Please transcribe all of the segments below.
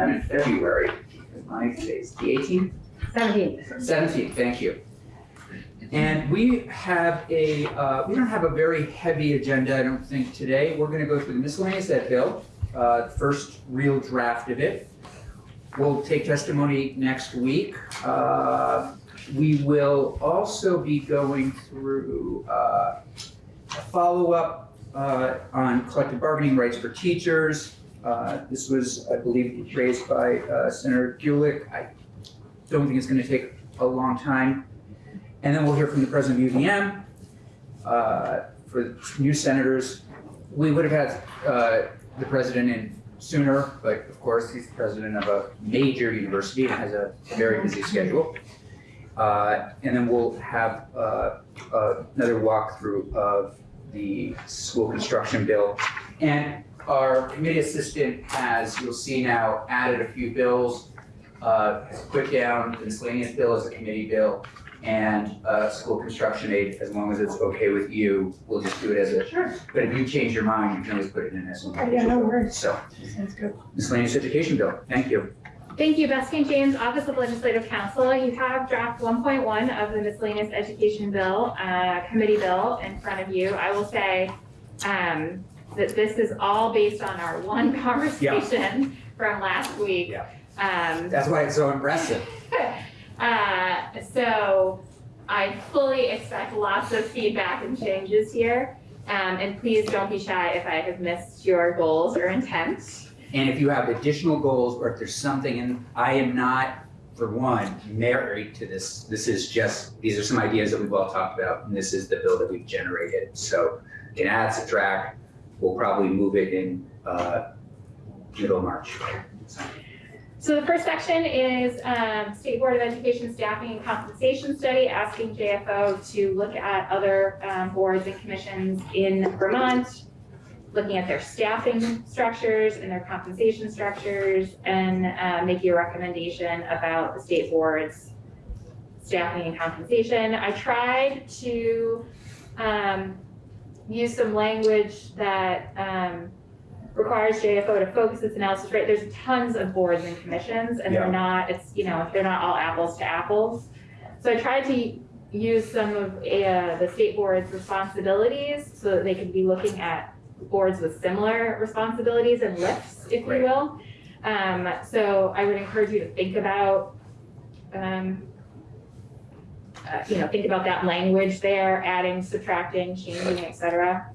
sometime in February. My today's the eighteenth? Seventeen. Seventeenth, thank you. And we have a, uh, we don't have a very heavy agenda, I don't think, today. We're gonna go through the miscellaneous ed bill, uh, first real draft of it. We'll take testimony next week. Uh, we will also be going through, uh, a follow-up, uh, on collective bargaining rights for teachers. Uh, this was, I believe, raised by, uh, Senator Gulick. I don't think it's gonna take a long time. And then we'll hear from the president of UVM, uh, for new senators. We would have had, uh, the president in sooner, but of course, he's the president of a major university and has a very busy schedule. Uh, and then we'll have, another walkthrough of the school construction bill. And our committee assistant has, you'll see now, added a few bills uh, has put down the miscellaneous bill as a committee bill and, uh, school construction aid, as long as it's okay with you, we'll just do it as a, Sure. but if you change your mind, you can always put it in as an Okay, yeah, no worries. So, Sounds good. miscellaneous education bill, thank you. Thank you, Bethany James, Office of Legislative Counsel. You have draft one point one of the miscellaneous education bill, uh, committee bill in front of you. I will say, um, that this is all based on our one conversation from last week. Yeah. Um, That's why it's so impressive. uh, so I fully expect lots of feedback and changes here. Um, and please don't be shy if I have missed your goals or intent. And if you have additional goals, or if there's something, and I am not, for one, married to this, this is just, these are some ideas that we've all talked about, and this is the bill that we've generated. So you can add, subtract, we'll probably move it in, uh, middle of March. So the first section is um, State Board of Education Staffing and Compensation Study, asking JFO to look at other um, boards and commissions in Vermont, looking at their staffing structures and their compensation structures, and uh, making a recommendation about the state board's staffing and compensation. I tried to um, use some language that um, requires JFO to focus its analysis, right, there's tons of boards and commissions, and Yeah. they're not, it's, you know, they're not all apples to apples. So I tried to use some of uh, the state board's responsibilities, so that they could be looking at boards with similar responsibilities and lifts, if you will. Um, so I would encourage you to think about, um, uh, you know, think about that language there, adding, subtracting, changing, et cetera.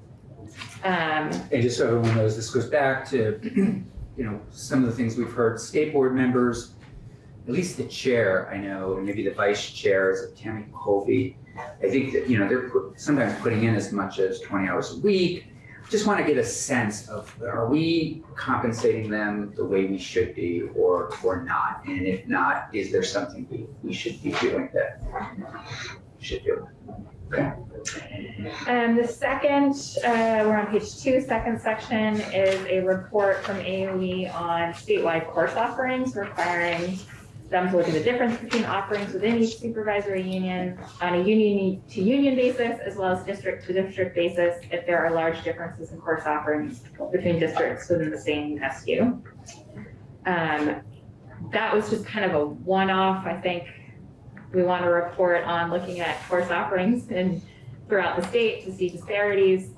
Um, And just so everyone knows, this goes back to, you know, some of the things we've heard, state board members, at least the chair, I know, and maybe the vice chair is Tammy Kolbe. I think that, you know, they're put- sometimes putting in as much as twenty hours a week. Just want to get a sense of, are we compensating them the way we should be or, or not? And if not, is there something we, we should be doing that we should do? Okay um, the second, uh, we're on page two, second section is a report from AOE on statewide course offerings requiring them to look at the difference between offerings within each supervisory union on a union to union basis as well as district to district basis if there are large differences in course offerings between districts within the same SU. Um, that was just kind of a one-off, I think. We want to report on looking at course offerings and throughout the state to see disparities.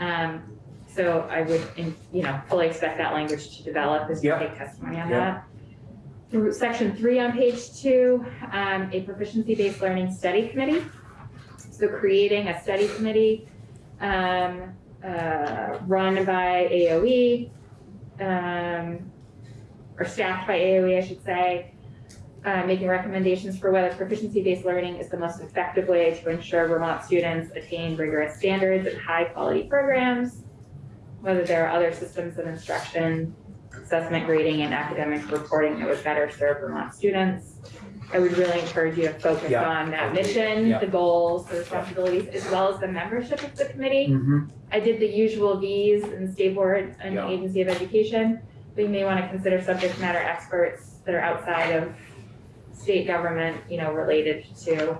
Um, so I would, in- you know, fully expect that language to develop as we Yeah. take testimony on Yeah. that. Through section three on page two, um, a proficiency-based learning study committee. So creating a study committee, um, uh, run by AOE, um, or staffed by AOE, I should say, uh, making recommendations for whether proficiency-based learning is the most effective way to ensure Vermont students attain rigorous standards and high-quality programs, whether there are other systems of instruction, assessment grading, and academic reporting that would better serve Vermont students. I would really encourage you to focus Yeah. on that mission, Yeah. the goals, the responsibilities, as well as the membership of the committee. Mm-hmm. I did the usual Vs and State Board and Yeah. Agency of Education, but you may want to consider subject matter experts that are outside of state government, you know, related to.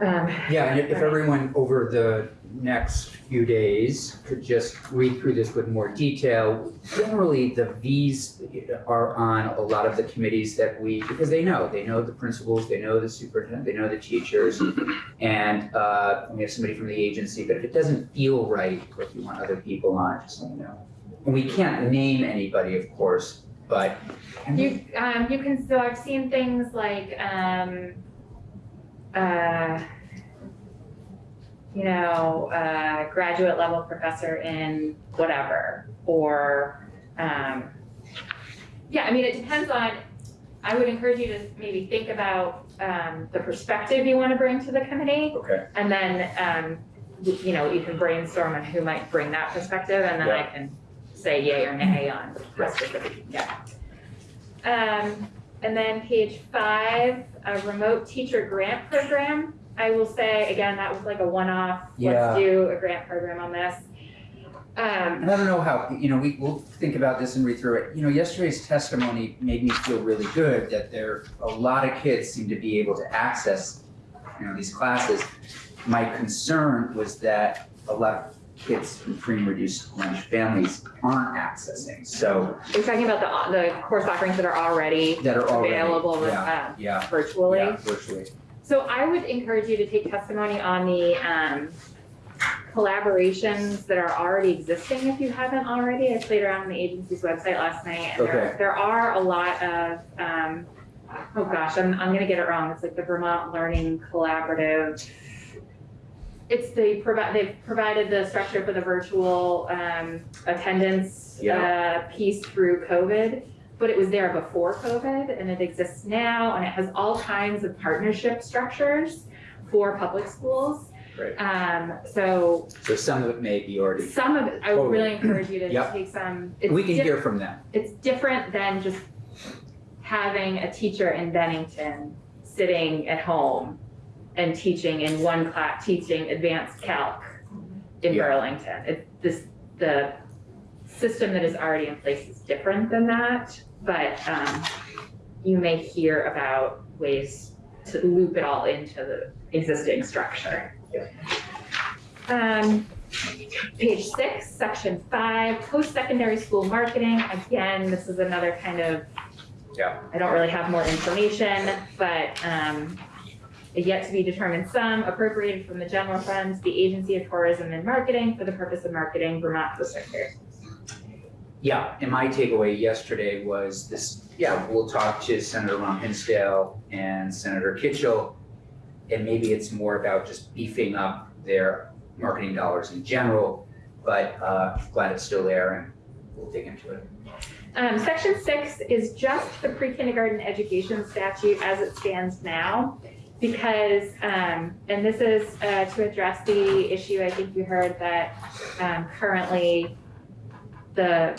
Um, Yeah, and if everyone over the next few days could just read through this with more detail. Generally, the Vs are on a lot of the committees that we, because they know, they know the principals, they know the superintendent, they know the teachers. And uh, we have somebody from the agency, but if it doesn't feel right, or if you want other people on, just let me know. And we can't name anybody, of course, but. You, um, you can, so I've seen things like, um, uh, you know, uh, graduate level professor in whatever, or, um, yeah, I mean, it depends on, I would encourage you to maybe think about, um, the perspective you wanna bring to the committee. Okay. And then, um, you know, you can brainstorm on who might bring that perspective, and then I can say yay or nay on how specific you can get. Um, and then page five, a remote teacher grant program. I will say, again, that was like a one-off, Yeah. let's do a grant program on this. Um, And I don't know how, you know, we, we'll think about this and read through it. You know, yesterday's testimony made me feel really good that there, a lot of kids seem to be able to access, you know, these classes. My concern was that a lot of kids from reduced lunch families aren't accessing, so we're talking about the, the course offerings that are already that are already. available with, Yeah, um, yeah, virtually. yeah, virtually. So I would encourage you to take testimony on the um collaborations that are already existing if you haven't already. I played around on the agency's website last night and there there are a lot of um oh gosh, I'm I'm gonna get it wrong. It's like the Vermont Learning Collaborative. It's the provide they've provided the structure for the virtual um attendance uh piece through COVID but it was there before COVID and it exists now and it has all kinds of partnership structures for public schools. Great. Um, so So some of it may be already, some of it, I would really encourage you to Yep. take some, it's we can hear from them. it's different than just having a teacher in Bennington sitting at home and teaching in one class, teaching advanced calc in Yeah. Burlington. It, this, the system that is already in place is different than that, but, um, you may hear about ways to loop it all into the existing structure. Um, page six, section five, post-secondary school marketing, again, this is another kind of. Yeah. I don't really have more information, but, um, a yet to be determined sum appropriated from the general funds, the Agency of Tourism and Marketing for the purpose of marketing Vermont post-secondary schools. Yeah, and my takeaway yesterday was this, yeah, we'll talk to Senator Ram Hinsdale and Senator Kitchel. And maybe it's more about just beefing up their marketing dollars in general, but uh glad it's still there and we'll dig into it. Um, section six is just the pre-kindergarten education statute as it stands now. Because, um, and this is, uh, to address the issue, I think you heard that, um, currently the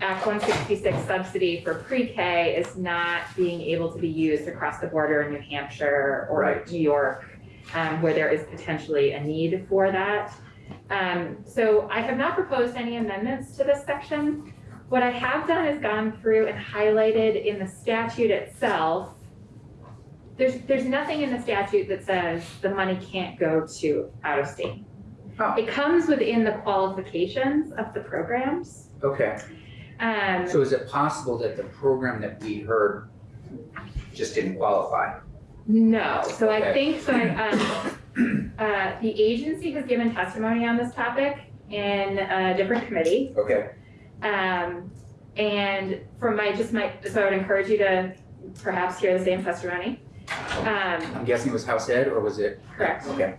Act one sixty-six subsidy for pre-K is not being able to be used across the border in New Hampshire or Right. New York, um, where there is potentially a need for that. Um, so I have not proposed any amendments to this section. What I have done is gone through and highlighted in the statute itself. There's, there's nothing in the statute that says the money can't go to out of state. Oh. It comes within the qualifications of the programs. Okay, Um, so is it possible that the program that we heard just didn't qualify? no, so I think, so I, um, uh, the agency has given testimony on this topic in a different committee. Okay, Um, and from my, just my, so I would encourage you to perhaps hear the same testimony. Um, I'm guessing it was House Ed or was it? Correct. Okay,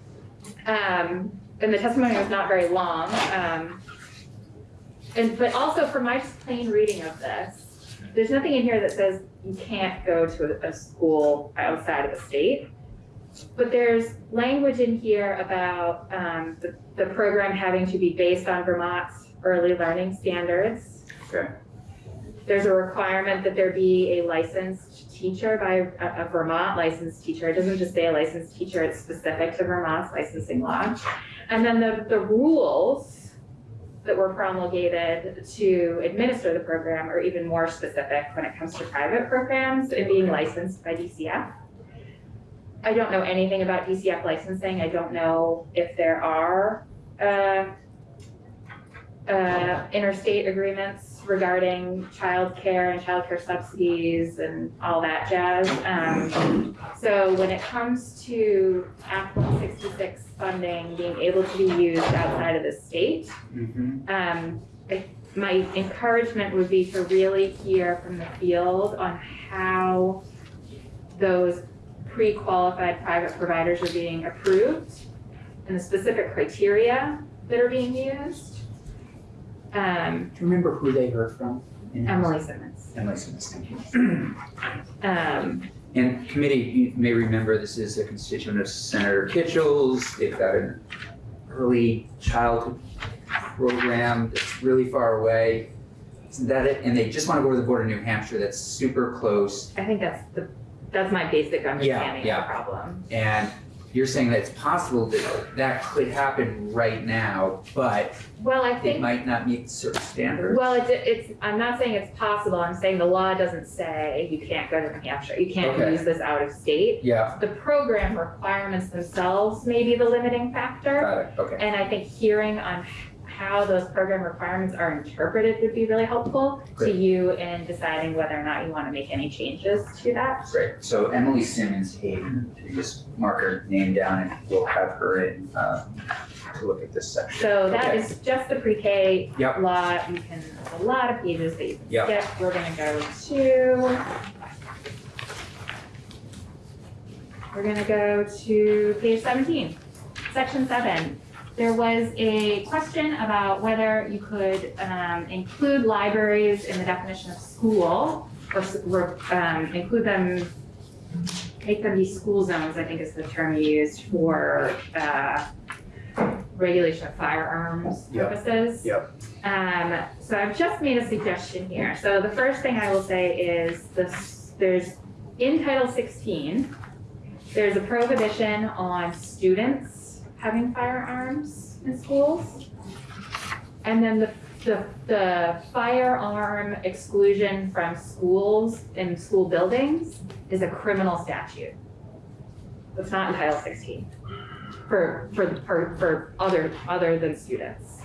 um, and the testimony was not very long, um. And, but also from my just plain reading of this, there's nothing in here that says you can't go to a, a school outside of the state. But there's language in here about, um, the, the program having to be based on Vermont's early learning standards. Okay. There's a requirement that there be a licensed teacher by a, a Vermont licensed teacher. It doesn't just say a licensed teacher, it's specific to Vermont's licensing law. And then the, the rules that were promulgated to administer the program are even more specific when it comes to private programs and being licensed by DCF. I don't know anything about DCF licensing. I don't know if there are, uh, uh, interstate agreements regarding childcare and childcare subsidies and all that jazz. Um, so when it comes to Act one sixty-six funding being able to be used outside of the state, Mhm. um, I, my encouragement would be to really hear from the field on how those pre-qualified private providers are being approved and the specific criteria that are being used. Um, Do you remember who they heard from? in- Emily Simmons. Emily Simmons, thank you. Um, And committee, you may remember this is a constituent of Senator Kitchel's. They've got an early childhood program that's really far away. Isn't that it? And they just want to go to the border of New Hampshire that's super close. I think that's the, that's my basic understanding of yeah. the problem. And you're saying that it's possible that that could happen right now, but Well, I it think might not meet certain standards. Well, it's, it's, I'm not saying it's possible, I'm saying the law doesn't say you can't go to New Hampshire, you can't Okay. use this out of state. Yeah, The program requirements themselves may be the limiting factor, got it, okay. and I think hearing on how those program requirements are interpreted would be really helpful to you in deciding whether or not you wanna make any changes to that. Great, so Emily Simmons Hayden, just mark her name down and we'll have her in, uh, to look at this section. So that Okay. is just the pre-K Yep. law, you can, a lot of pages that you can Yep. skip, we're gonna go to. We're gonna go to page seventeen, section seven. There was a question about whether you could, um, include libraries in the definition of school, or, um, include them, make them be school zones, I think is the term used for, uh, regulation of firearms Yep. purposes. Yep. Um, so I've just made a suggestion here. So the first thing I will say is this, there's, in Title sixteen, there's a prohibition on students having firearms in schools. And then the, the, the firearm exclusion from schools and school buildings is a criminal statute. It's not in Title sixteen for, for, for, for other, other than students.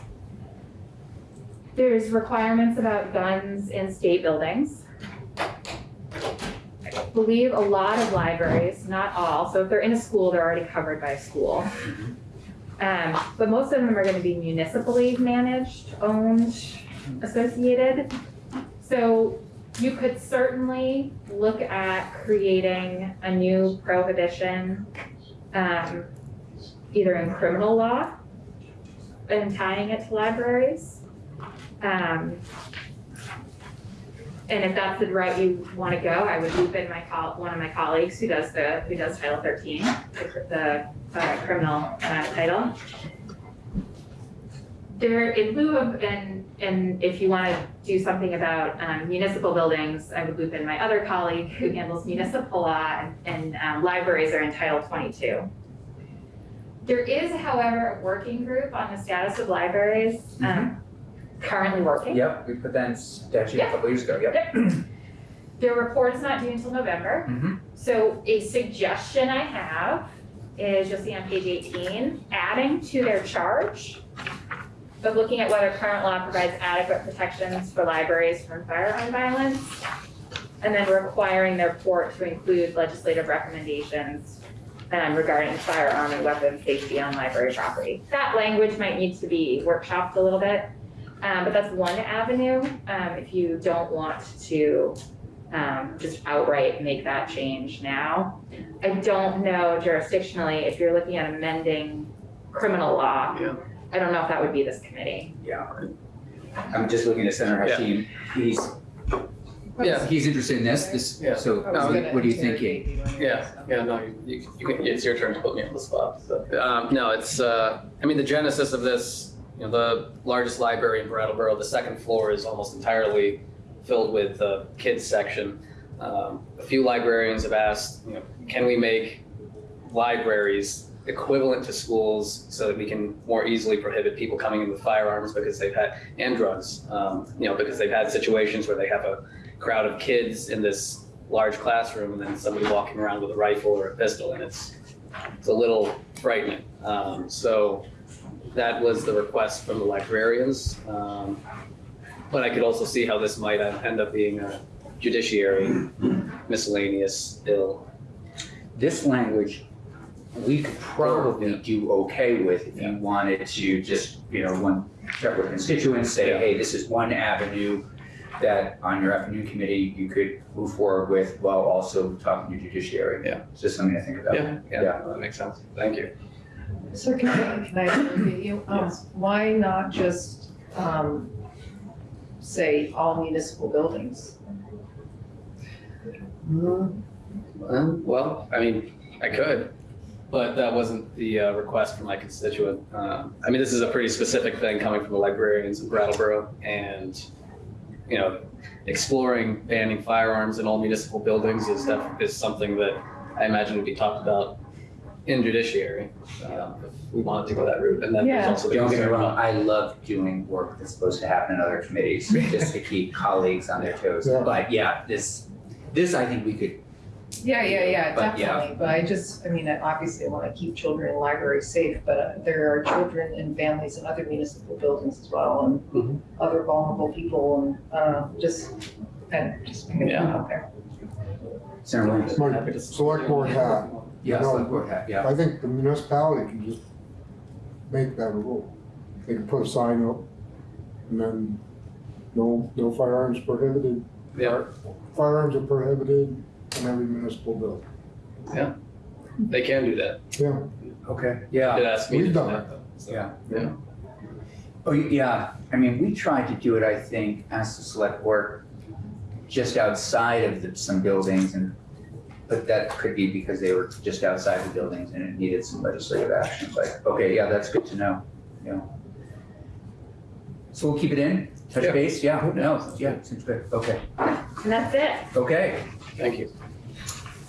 There's requirements about guns in state buildings. I believe a lot of libraries, not all, so if they're in a school, they're already covered by a school. Mm-hmm. Um, but most of them are gonna be municipally managed, owned, associated. So you could certainly look at creating a new prohibition, um, either in criminal law and tying it to libraries. Um, and if that's the route you wanna go, I would loop in my one of my colleagues who does the, who does Title thirteen, the, the, uh, criminal, uh, title. There, in lieu of, and, and if you wanna do something about um, municipal buildings, I would loop in my other colleague who handles municipal law and, and, um, libraries are in Title twenty-two. There is, however, a working group on the status of libraries, um, currently working. Yep, we put that in statute a Yeah. couple years ago, yep. Their report is not due until November. Mhm. So a suggestion I have is, you'll see on page eighteen, adding to their charge of looking at whether current law provides adequate protections for libraries from firearm violence, and then requiring their report to include legislative recommendations um, regarding firearm and weapon safety on library property. That language might need to be workshopped a little bit, um, but that's one avenue, um, if you don't want to um, just outright make that change now. I don't know jurisdictionally, if you're looking at amending criminal law. Yeah. I don't know if that would be this committee. Yeah. I'm just looking at Senator Yeah. Hashim, he's, Yeah. he's interested in this, this, Yeah. so No, what what are you thinking? Yeah, yeah, no, you, you you can, it's your turn to put me on the spot, so. Um, no, it's, uh, I mean, the genesis of this, you know, the largest library in Brattleboro, the second floor is almost entirely filled with the kids section. Um, a few librarians have asked, you know, can we make libraries equivalent to schools so that we can more easily prohibit people coming in with firearms because they've had, and drugs, um, you know, because they've had situations where they have a crowd of kids in this large classroom and then somebody walking around with a rifle or a pistol, and it's, it's a little frightening. Um, so that was the request from the librarians. Um, but I could also see how this might end up being a judiciary miscellaneous bill. This language, we could probably do okay with if you wanted to just, you know, one, separate with constituents, say, Yeah. hey, this is one avenue that on your afternoon committee, you could move forward with while also talking to judiciary. Yeah. It's just something to think about. Yeah, Yeah. yeah, that makes sense. Thank you. Sir, can I, can I you? Um, Yes. why not just, um, say all municipal buildings? Um, Well, I mean, I could, but that wasn't the uh, request from my constituent. Um, I mean, this is a pretty specific thing coming from the librarians in Brattleboro and, you know, exploring banning firearms in all municipal buildings is def- is something that I imagine would be talked about in judiciary, um, if we wanted to go that route. And then there's Yeah. also the Don't get me concern wrong, I love doing work that's supposed to happen in other committees, just to keep colleagues on their toes. Yeah. But yeah, this, this I think we could, Yeah, yeah, yeah, But, yeah. definitely, but I just, I mean, I obviously wanna keep children in libraries safe, but uh, there are children and families in other municipal buildings as well, Mhm. and other vulnerable people, and, uh, just, and just putting it Yeah. out there. Senator Williams. My Happy to- select board hat, Yeah, No. select board hat, yeah. I think the municipality can just make that a rule. They can put a sign up and then no, no firearms prohibited. Yeah. Firearms are prohibited in every municipal building. Yeah. They can do that. Yeah, Okay. Yeah. did ask me to We've do done that though. so, Yeah. Yeah. Oh, yeah, I mean, we tried to do it, I think, as the select board, just outside of the, some buildings and, but that could be because they were just outside the buildings and it needed some legislative action, but, okay, yeah, that's good to know, yeah. So we'll keep it in, touch Yeah. base, yeah, no, yeah, seems good, okay, And that's it. okay. Thank you.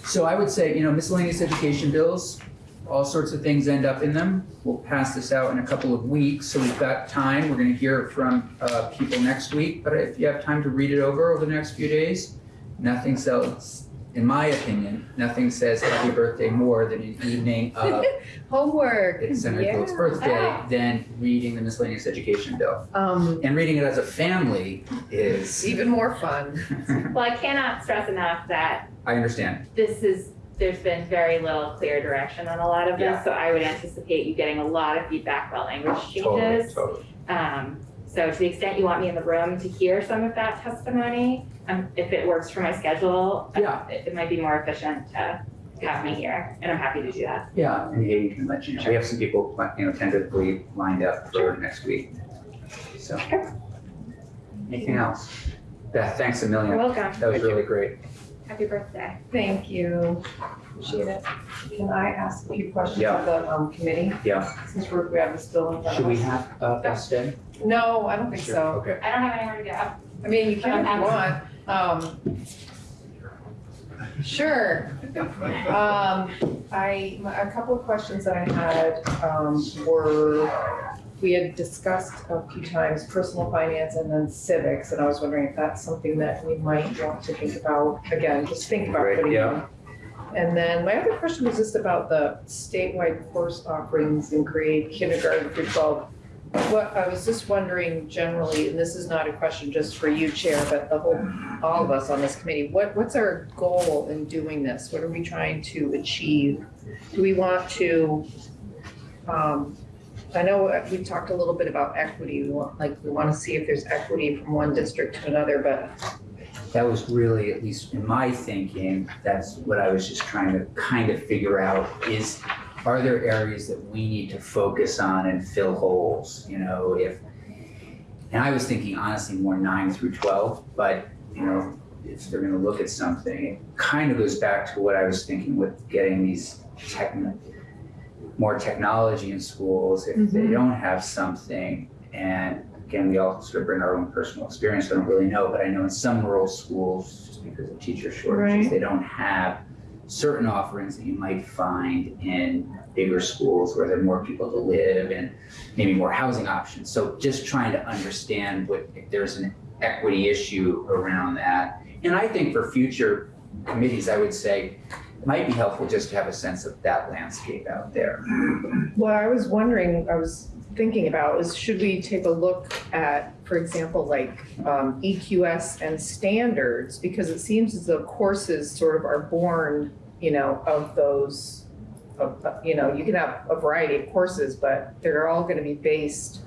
So I would say, you know, miscellaneous education bills, all sorts of things end up in them. We'll pass this out in a couple of weeks, so we've got time. We're gonna hear from uh, people next week, but if you have time to read it over over the next few days, nothing sells, in my opinion, nothing says happy birthday more than an evening of Homework. it's Senator Phillips' Yeah. birthday than reading the miscellaneous education bill. Um, And reading it as a family is, even more fun. Well, I cannot stress enough that I understand, this is, there's been very little clear direction on a lot of Yeah. this, so I would anticipate you getting a lot of feedback about language totally, changes. totally. Um, so to the extent you want me in the room to hear some of that testimony, um, if it works for my schedule, uh, Yeah. it, it might be more efficient to have me here, and I'm happy to do that. Yeah, and Katie can let you know. We have some people, you know, tentatively lined up for next week. So. Anything else? Beth, thanks a You're million. welcome. That was really great. Happy birthday. Thank you. Appreciate it. Can I ask a few questions Yeah. of the, um, committee? Yeah. Since we're, we have this bill in front of us. Should we have uh, Beth stay? No, I don't think Sure, so. Okay. I don't have anywhere to go. I mean, you can if you want. Um, sure. Um, I a couple of questions that I had um, were we had discussed a few times personal finance and then civics, and I was wondering if that's something that we might want to think about again. Just think about right, putting yeah. And then my other question was just about the statewide course offerings in grade kindergarten through 12 I was just wondering generally, and this is not a question just for you, Chair, but the whole, all of us on this committee, what, what's our goal in doing this? What are we trying to achieve? Do we want to, um, I know we talked a little bit about equity, we want, like we want to see if there's equity from one district to another, but that was really, at least in my thinking, that's what I was just trying to kind of figure out is are there areas that we need to focus on and fill holes, you know, if, and I was thinking honestly more nine through twelve, but, you know, if they're gonna look at something, it kind of goes back to what I was thinking with getting these techn more technology in schools, if they Mhm. don't have something, and again, we all sort of bring our own personal experience, I don't really know, but I know in some rural schools, just because of teacher shortages, Right. they don't have certain offerings that you might find in bigger schools where there are more people to live and maybe more housing options. So just trying to understand what, if there's an equity issue around that. And I think for future committees, I would say, it might be helpful just to have a sense of that landscape out there. Well, I was wondering, I was thinking about is should we take a look at, for example, like um, EQS and standards? Because it seems as though courses sort of are born, you know, of those, of, you know, you can have a variety of courses, but they're all gonna be based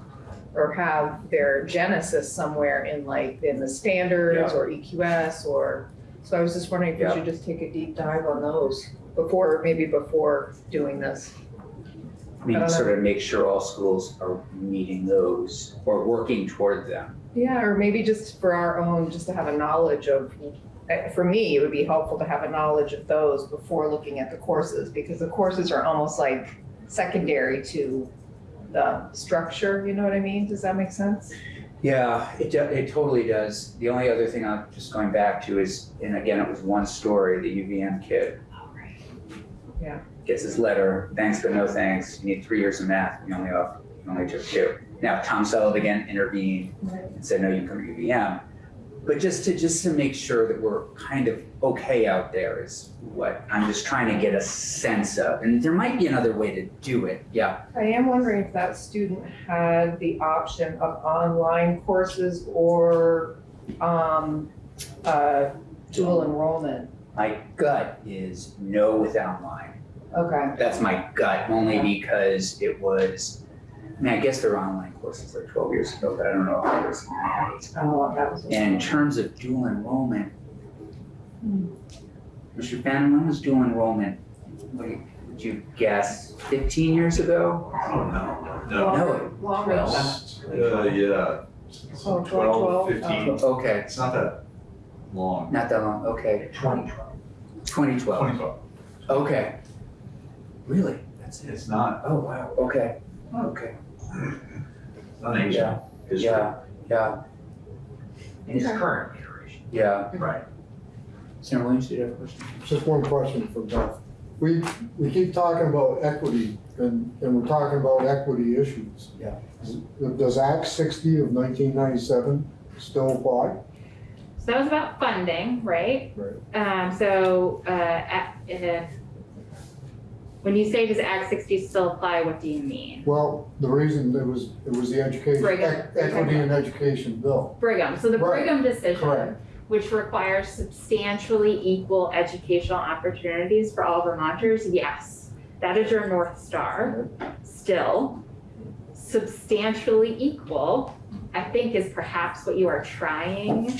or have their genesis somewhere in like, in the standards or EQS or, so I was just wondering if we Yeah. should just take a deep dive on those before, maybe before doing this. I mean, I don't know. sort of make sure all schools are meeting those or working toward them. Yeah, or maybe just for our own, just to have a knowledge of, eh, for me, it would be helpful to have a knowledge of those before looking at the courses, because the courses are almost like secondary to the structure, you know what I mean? Does that make sense? Yeah, it, it totally does. The only other thing I'm just going back to is, and again, it was one story, the UVM kid. Yeah. Gets his letter, thanks but no thanks, you need three years of math, you only off, you only took two. Now, Tom Sullivan intervened and said, no, you can come to UVM. But just to, just to make sure that we're kind of okay out there is what I'm just trying to get a sense of. And there might be another way to do it, yeah. I am wondering if that student had the option of online courses or, um, uh, dual enrollment. My gut is no with online. Okay. That's my gut, only because it was, I mean, I guess there were online courses like twelve years ago, but I don't know if there's. Oh, that was. And in terms of dual enrollment, Hmm. Mr. Bannon, when was dual enrollment? What do you, would you guess, fifteen years ago? Oh, no, no. No. Longer. Uh, yeah, Oh, 12, 12, 12, 15. Okay, It's not that long. not that long, okay, Twenty. twenty twelve, Twenty-five. okay. Really? That's it? It's not, Oh, wow, okay, okay, it's not ancient yeah, history. yeah, yeah, in its current iteration. yeah. Right. Senator Williams, did you have a question? Just one question for Beth. We, we keep talking about equity and, and we're talking about equity issues. Yeah. Does Act sixty of nineteen ninety-seven still apply? So that was about funding, right? Right. Um, so, uh, at, uh, when you say does Act sixty still apply, what do you mean? Well, the reason it was, it was the education, Brigham. equity and education bill. Brigham, so the Right. Brigham decision, Correct. which requires substantially equal educational opportunities for all Vermonters, yes. That is your North Star, still. Substantially equal, I think is perhaps what you are trying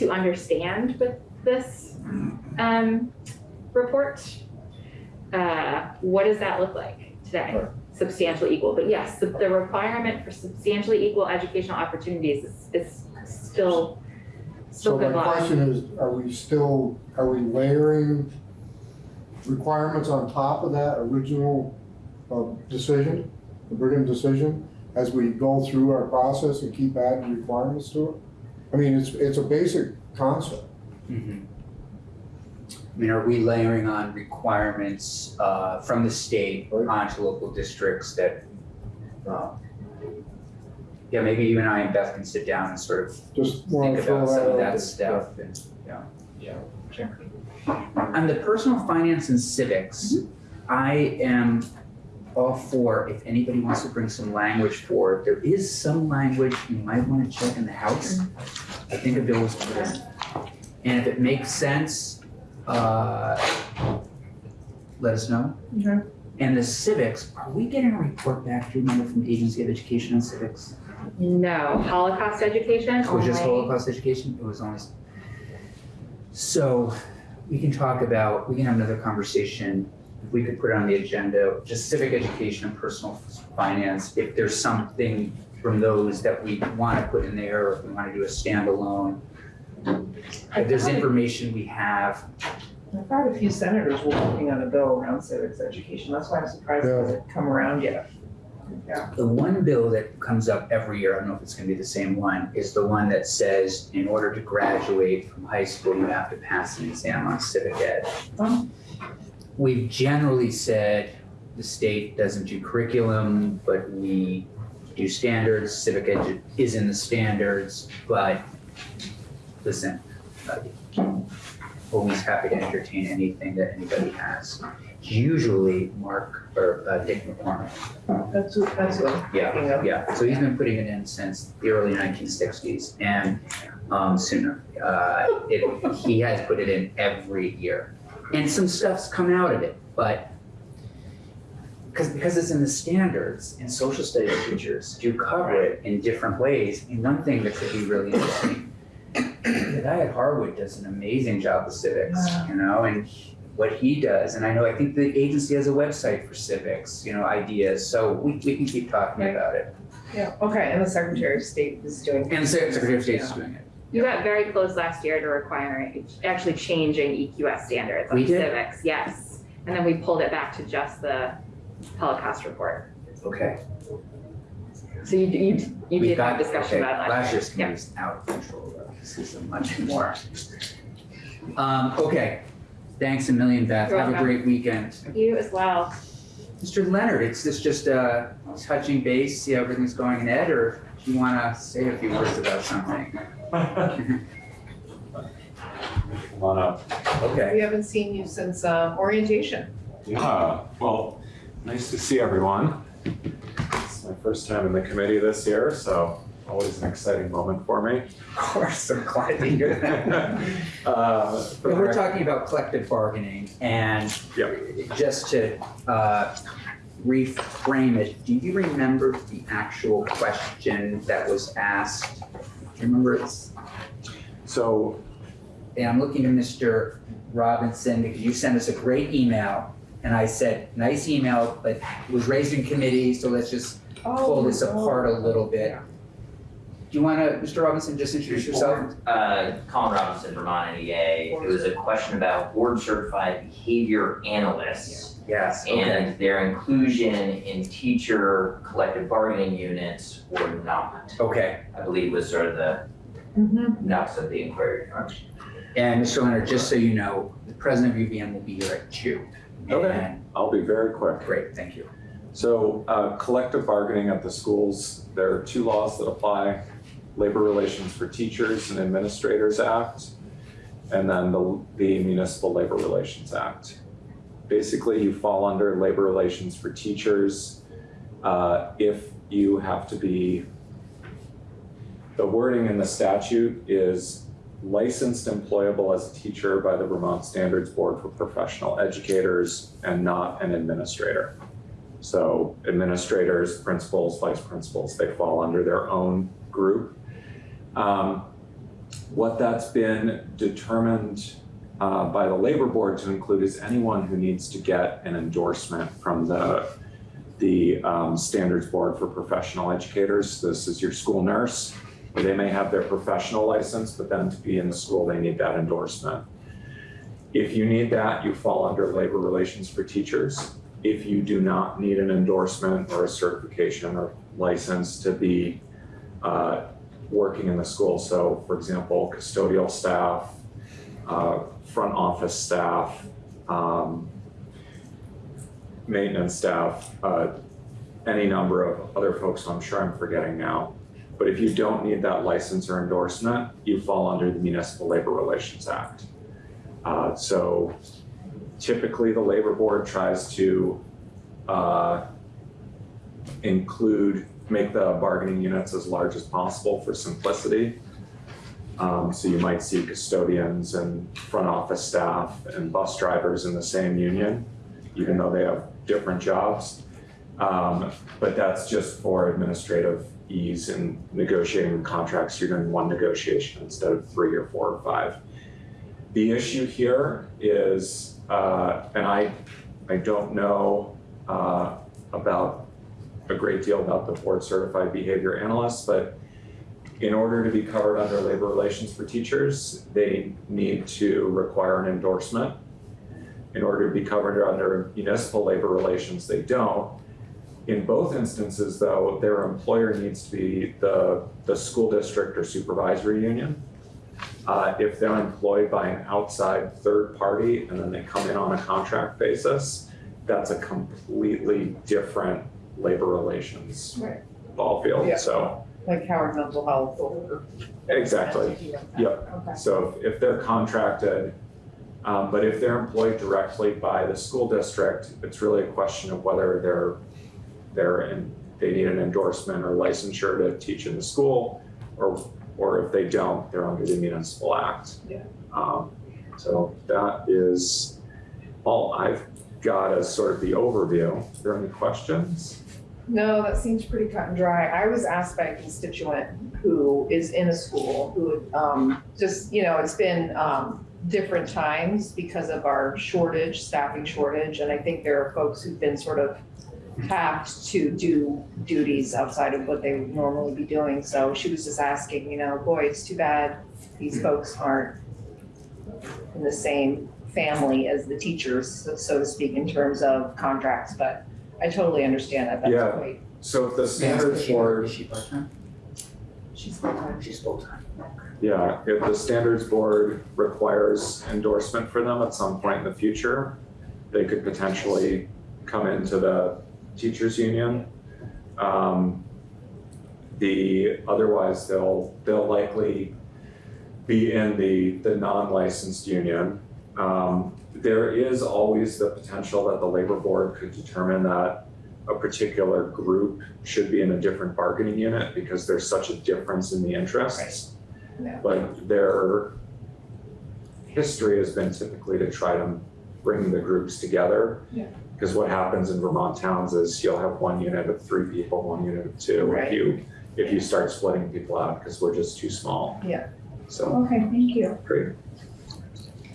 to understand with this, um, report. Uh, what does that look like today? Right. Substantially equal, but yes, the, the requirement for substantially equal educational opportunities is, is still, still So good my law. question is, are we still, are we layering requirements on top of that original uh, decision, the Brigham decision, as we go through our process and keep adding requirements to it? I mean, it's, it's a basic concept. Mhm. I mean, are we layering on requirements uh, from the state Right. onto local districts that, uh, yeah, maybe you and I and Beth can sit down and sort of Just want think to throw about some of out that there. stuff and, yeah. Yeah. On the personal finance and civics, I am all for, if anybody wants to bring some language forward. there is some language you might want to check in the House. I think a bill was put in. And if it makes sense, uh, let us know. Okay. And the civics, are we getting a report back, do you remember from the Agency of Education on civics? No, Holocaust education It was just only. Holocaust education, it was only. So, we can talk about, we can have another conversation, if we could put it on the agenda, just civic education and personal finance, if there's something from those that we wanna put in there, or if we wanna do a standalone. If there's information we have, I thought a few senators were working on a bill around civics education, that's why I'm surprised it hasn't come around yet. Yeah. The one bill that comes up every year, I don't know if it's gonna be the same one, is the one that says in order to graduate from high school, you have to pass an exam on civic ed. We've generally said the state doesn't do curriculum, but we do standards, civic ed is in the standards, but listen, uh, always happy to entertain anything that anybody has. Usually Mark or uh, Dick McCormick. That's what, that's what I'm Yeah, yeah, so he's been putting it in since the early nineteen sixties and um, sooner. Uh, it, he has put it in every year. And some stuff's come out of it, but because, because it's in the standards and social studies teachers do cover it in different ways. And one thing that could be really interesting, the guy at Harwood does an amazing job with civics, you know, and what he does, and I know, I think the agency has a website for civics, you know, ideas, so we, we can keep talking Right. about it. Yeah, okay, and the Secretary of State is doing. It. And the Secretary of State is doing it. You got very close last year to requiring, actually changing EQS standards We on did? civics, yes. And then we pulled it back to just the Holocaust report. Okay. So you, you, you We did got- have discussion okay, about it Last last year. year's committee is out of control, though. This is a much more. Um, okay, thanks a million, Beth. You're Have a welcome. great weekend. You as well. Mr. Leonard, it's this just uh touching base, see how everything's going in Ed, or do you wanna say a few words about something? Come on up. Okay, We haven't seen you since um, orientation. Yeah, well, nice to see everyone. It's my first time in the committee this year, so always an exciting moment for me. of course, I'm glad to hear that. Uh, the But we're talking about collective bargaining and Yep. just to uh, reframe it, do you remember the actual question that was asked? Do you remember it's, So, and I'm looking at Mr. Robinson because you sent us a great email and I said, nice email, but it was raised in committee, so let's just pull this apart a little bit. Do you wanna, Mr. Robinson, just introduce yourself? Uh, Colin Robinson, Vermont NEA. It was a question about board certified behavior analysts Yes, okay. and their inclusion in teacher collective bargaining units or not. Okay, I believe was sort of the Mm-hmm. nuts of the inquiry. and Mr. Leonard, just so you know, the president of UVM will be here at two. Okay. And- I'll be very quick. Great, thank you. So, uh, collective bargaining at the schools, there are two laws that apply. Labor Relations for Teachers and Administrators Act, and then the, the Municipal Labor Relations Act. Basically, you fall under labor relations for teachers, uh, if you have to be, the wording in the statute is licensed employable as a teacher by the Vermont Standards Board for Professional Educators and not an administrator. So administrators, principals, vice principals, they fall under their own group. Um, what that's been determined uh, by the labor board to include is anyone who needs to get an endorsement from the the um, standards board for professional educators. This is your school nurse. They may have their professional license, but then to be in the school, they need that endorsement. If you need that, you fall under labor relations for teachers if you do not need an endorsement or a certification or license to be uh, working in the school. So for example, custodial staff, uh, front office staff, um, maintenance staff, uh, any number of other folks I'm sure I'm forgetting now. But if you don't need that license or endorsement, you fall under the Municipal Labor Relations Act. Uh, so typically the labor board tries to uh, include, make the bargaining units as large as possible for simplicity. Um, so you might see custodians and front office staff and bus drivers in the same union, even though they have different jobs. Um, but that's just for administrative ease in negotiating contracts. You're doing one negotiation instead of three or four or five. The issue here is, uh, and I, I don't know, uh, about a great deal about the board certified behavior analysts, but in order to be covered under labor relations for teachers, they need to require an endorsement. In order to be covered under municipal labor relations, they don't. In both instances, though, their employer needs to be the, the school district or supervisory union. Uh, if they're employed by an outside third party and then they come in on a contract basis, that's a completely different labor relations Right. ball field, Yeah. so, Like Howard Mental Health or. exactly. Yep. Okay. So if if they're contracted Um, but if they're employed directly by the school district, it's really a question of whether they're, they're in, they need an endorsement or licensure to teach in the school, or, or if they don't, they're under the municipal act. Yeah. Um, so that is all I've got as sort of the overview. Are there any questions? No, that seems pretty cut and dry. I was asked by a constituent who is in a school who, um, just, you know, it's been, um, different times because of our shortage, staffing shortage, and I think there are folks who've been sort of tapped to do duties outside of what they would normally be doing. So she was just asking, you know, boy, it's too bad these folks aren't in the same family as the teachers, so to speak, in terms of contracts, but I totally understand that. That's Yeah. quite So if the standards board Is she part-time? She's full-time. She's full-time. Yeah, if the standards board requires endorsement for them at some point in the future, they could potentially come into the teachers union. Um, the, otherwise they'll, they'll likely be in the, the non-licensed union. Um, there is always the potential that the labor board could determine that a particular group should be in a different bargaining unit because there's such a difference in the interests. Yeah. But their history has been typically to try to bring the groups together. Yeah. Because what happens in Vermont towns is you'll have one unit of three people, one unit of two. Right. If you, if you start splitting people out, because we're just too small. Yeah. So, Okay, thank you. great.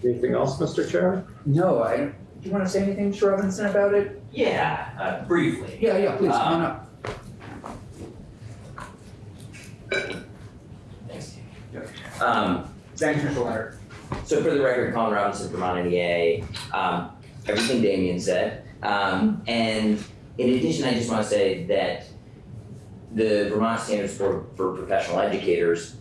Anything else, Mr. Chair? No, I, do you wanna say anything, Mr. Robinson, about it? Yeah, uh, briefly. Yeah, yeah, please, come on up. Thanks. Um, Thanks, Mr. Leonard. So for the record, Colin Robinson, Vermont NEA, um, everything Damien said. Um, and in addition, I just want to say that the Vermont Standards Board for Professional Educators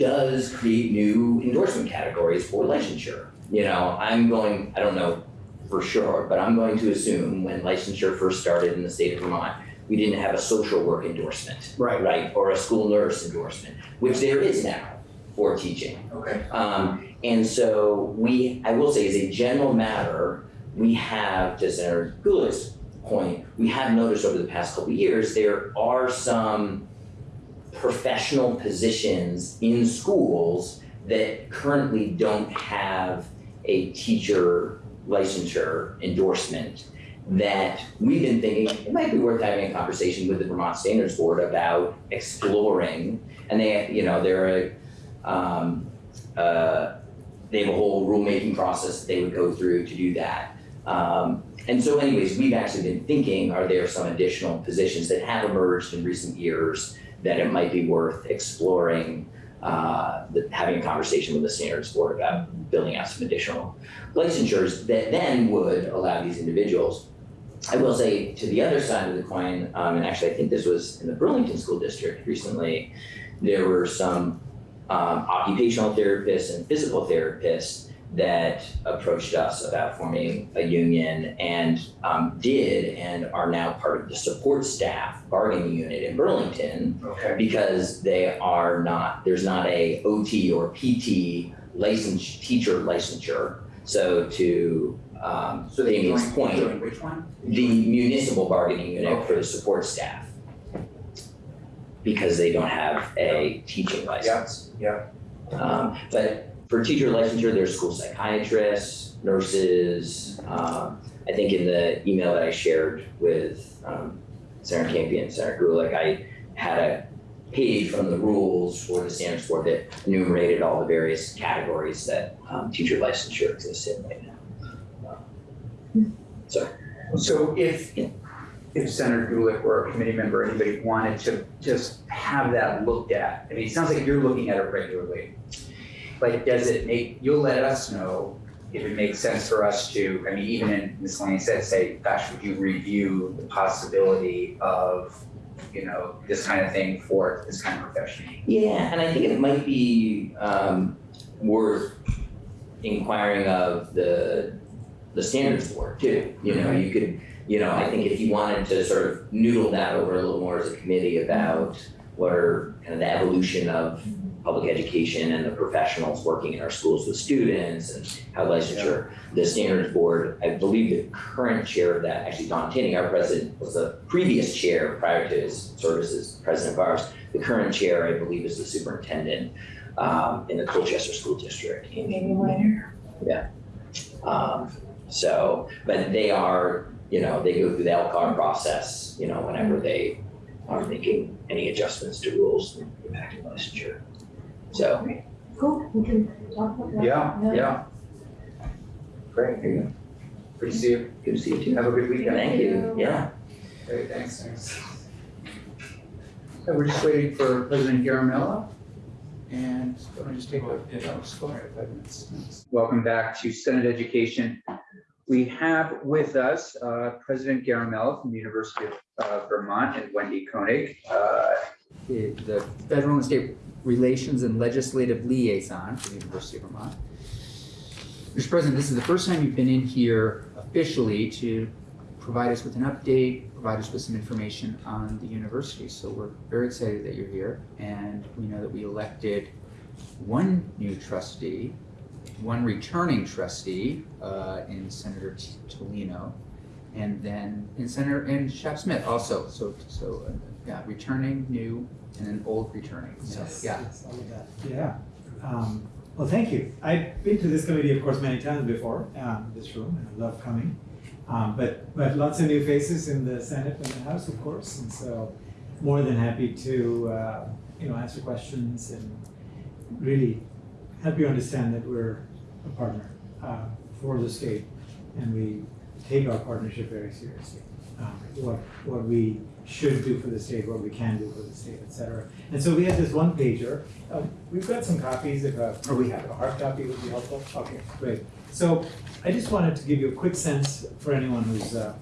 does create new endorsement categories for licensure. You know, I'm going, I don't know for sure, but I'm going to assume when licensure first started in the state of Vermont, we didn't have a social work endorsement, Right, right? Or a school nurse endorsement, which there is now for teaching. okay. Um, and so we, I will say as a general matter, we have, to Senator Gulick's point, we have noticed over the past couple of years, there are some professional positions in schools that currently don't have a teacher licensure endorsement that we've been thinking, it might be worth having a conversation with the Vermont Standards Board about exploring. And they, you know, they're a, um, uh, they have a whole rulemaking process that they would go through to do that. Um, and so anyways, we've actually been thinking, are there some additional positions that have emerged in recent years that it might be worth exploring, uh, the, having a conversation with the standards board about building out some additional licensures that then would allow these individuals. I will say to the other side of the coin, um, and actually I think this was in the Burlington School District recently, there were some um, occupational therapists and physical therapists that approached us about forming a union and um, did and are now part of the support staff bargaining unit in Burlington Okay. because they are not, there's not a OT or PT license, teacher licensure. So to um, So they Amy's joined, point, which one? the municipal bargaining unit for the support staff. Because they don't have a teaching license. yeah. Um, but for teacher licensure, there's school psychiatrists, nurses. Um, I think in the email that I shared with um, Senator Campion, and Senator Gulick, I had a page from the rules for the standards board that enumerated all the various categories that um, teacher licensure exists in right now. So if, if Senator Gulick or a committee member, anybody wanted to just have that looked at, I mean, it sounds like you're looking at it regularly. Like, does it make, you'll let us know if it makes sense for us to, I mean, even in miscellaneous, said, say, gosh, would you review the possibility of, you know, this kind of thing for this kind of profession? Yeah, and I think it might be um worth inquiring of the the standards board too. You know, you could, you know, I think if you wanted to sort of noodle that over a little more as a committee about what are kind of the evolution of public education and the professionals working in our schools with students and how licensure. The standards board, I believe the current chair of that, actually Don Tinney, our president, was the previous chair prior to his services, president of ours. The current chair, I believe, is the superintendent um, in the Colchester School District. Amy Minor. Yeah. Um, so, but they are, you know, they go through the LCAR process, you know, whenever they are making any adjustments to rules impacting licensure. So, Cool, we can talk about that. Yeah, yeah. Great, there you go. good to see you. Good to see you too. Have a good weekend. Thank you. Yeah. Great, thanks, thanks. So we're just waiting for President Garimella. And let me just take a, yeah, just go ahead, five minutes. Welcome back to Senate Education. We have with us uh, President Garimella from the University of uh, Vermont and Wendy Koenig, uh, the Federal and State Relations and Legislative Liaison for the University of Vermont. Mr. President, this is the first time you've been in here officially to provide us with an update, provide us with some information on the university. So we're very excited that you're here. And we know that we elected one new trustee, one returning trustee uh, in Senator T- Tolino, and then in Senator, and Shep Smith also. So, so uh, yeah, returning, new, and then old returning. So, Yes, yeah. yes, all of that. Yeah. Um, well, thank you. I've been to this committee, of course, many times before, um, this room, and I love coming. Um, but, but lots of new faces in the Senate and the House, of course, and so more than happy to, uh, you know, answer questions and really help you understand that we're a partner uh, for the state, and we take our partnership very seriously. Um, what what we should do for the state, what we can do for the state, et cetera. And so we have this one pager. Uh, we've got some copies. If a, or we have a hard copy, would be helpful. Okay, great. So I just wanted to give you a quick sense for anyone who's, uh,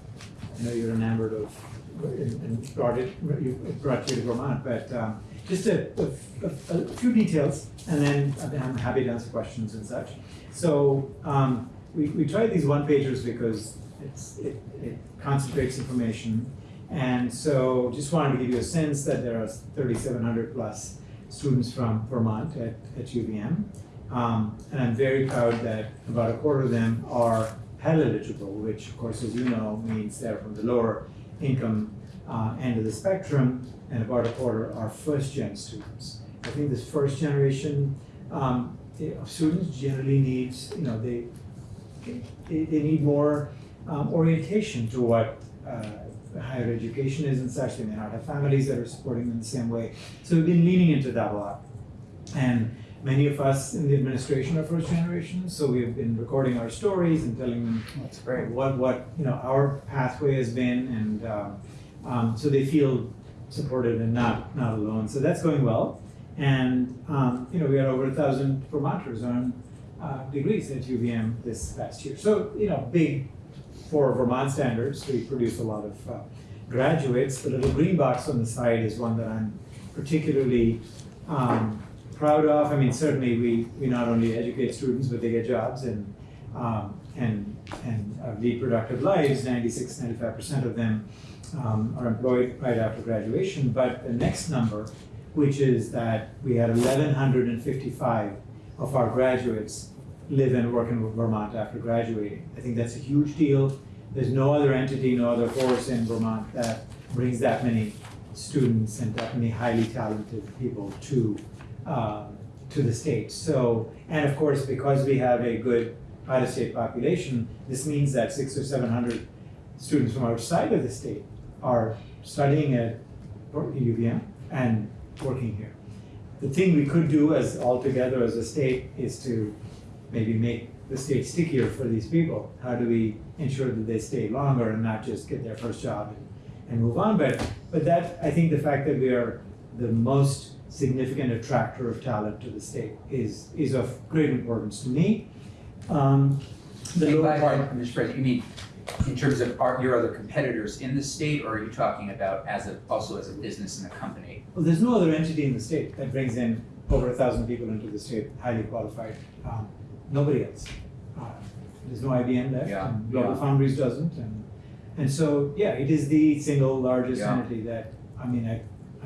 I know you're enamored of and, and brought it, it brought you to Vermont, but um, just a, a, a, a few details, and then I'm happy to answer questions and such. So um, we, we tried these one pagers because it's, it, it concentrates information. And so just wanted to give you a sense that there are 3,700 plus students from Vermont at, at UVM. Um, and I'm very proud that about a quarter of them are Pell eligible, which of course, as you know, means they're from the lower income uh, end of the spectrum, and about a quarter are first gen students. I think this first generation um, of students generally needs, you know, they, they, they need more um, orientation to what uh, higher education is and such. They may not have families that are supporting them the same way. So we've been leaning into that a lot. And many of us in the administration are first generation, so we've been recording our stories and telling them That's great. what what you know our pathway has been, and um, um, so they feel supported and not not alone. So that's going well, and um, you know we had over a thousand Vermonters earn uh, degrees at UVM this past year. So you know big for Vermont standards. We produce a lot of uh, graduates. The little green box on the side is one that I'm particularly um, proud of. I mean, certainly we, we not only educate students, but they get jobs and um, and and uh, lead productive lives. 96, 95 percent of them um, are employed right after graduation. But the next number, which is that we had 1,155 of our graduates live and work in Vermont after graduating. I think that's a huge deal. There's no other entity, no other force in Vermont that brings that many students and that many highly talented people to um, to the state. So, and of course, because we have a good out-of-state population, this means that six or seven hundred students from outside of the state are studying at UVM and working here. The thing we could do as all together as a state is to maybe make the state stickier for these people. How do we ensure that they stay longer and not just get their first job and, and move on? But but that I think the fact that we are the most significant attractor of talent to the state is is of great importance to me. Um, the And by, part, Mr. President, you mean in terms of our, your other competitors in the state, or are you talking about as a, also as a business and a company? well, there's no other entity in the state that brings in over a thousand people into the state, highly qualified. Um, nobody else. Uh, there's no IBM left, Yeah, and Global yeah. Foundries doesn't, and and so yeah, it is the single largest Yeah. entity that I mean I,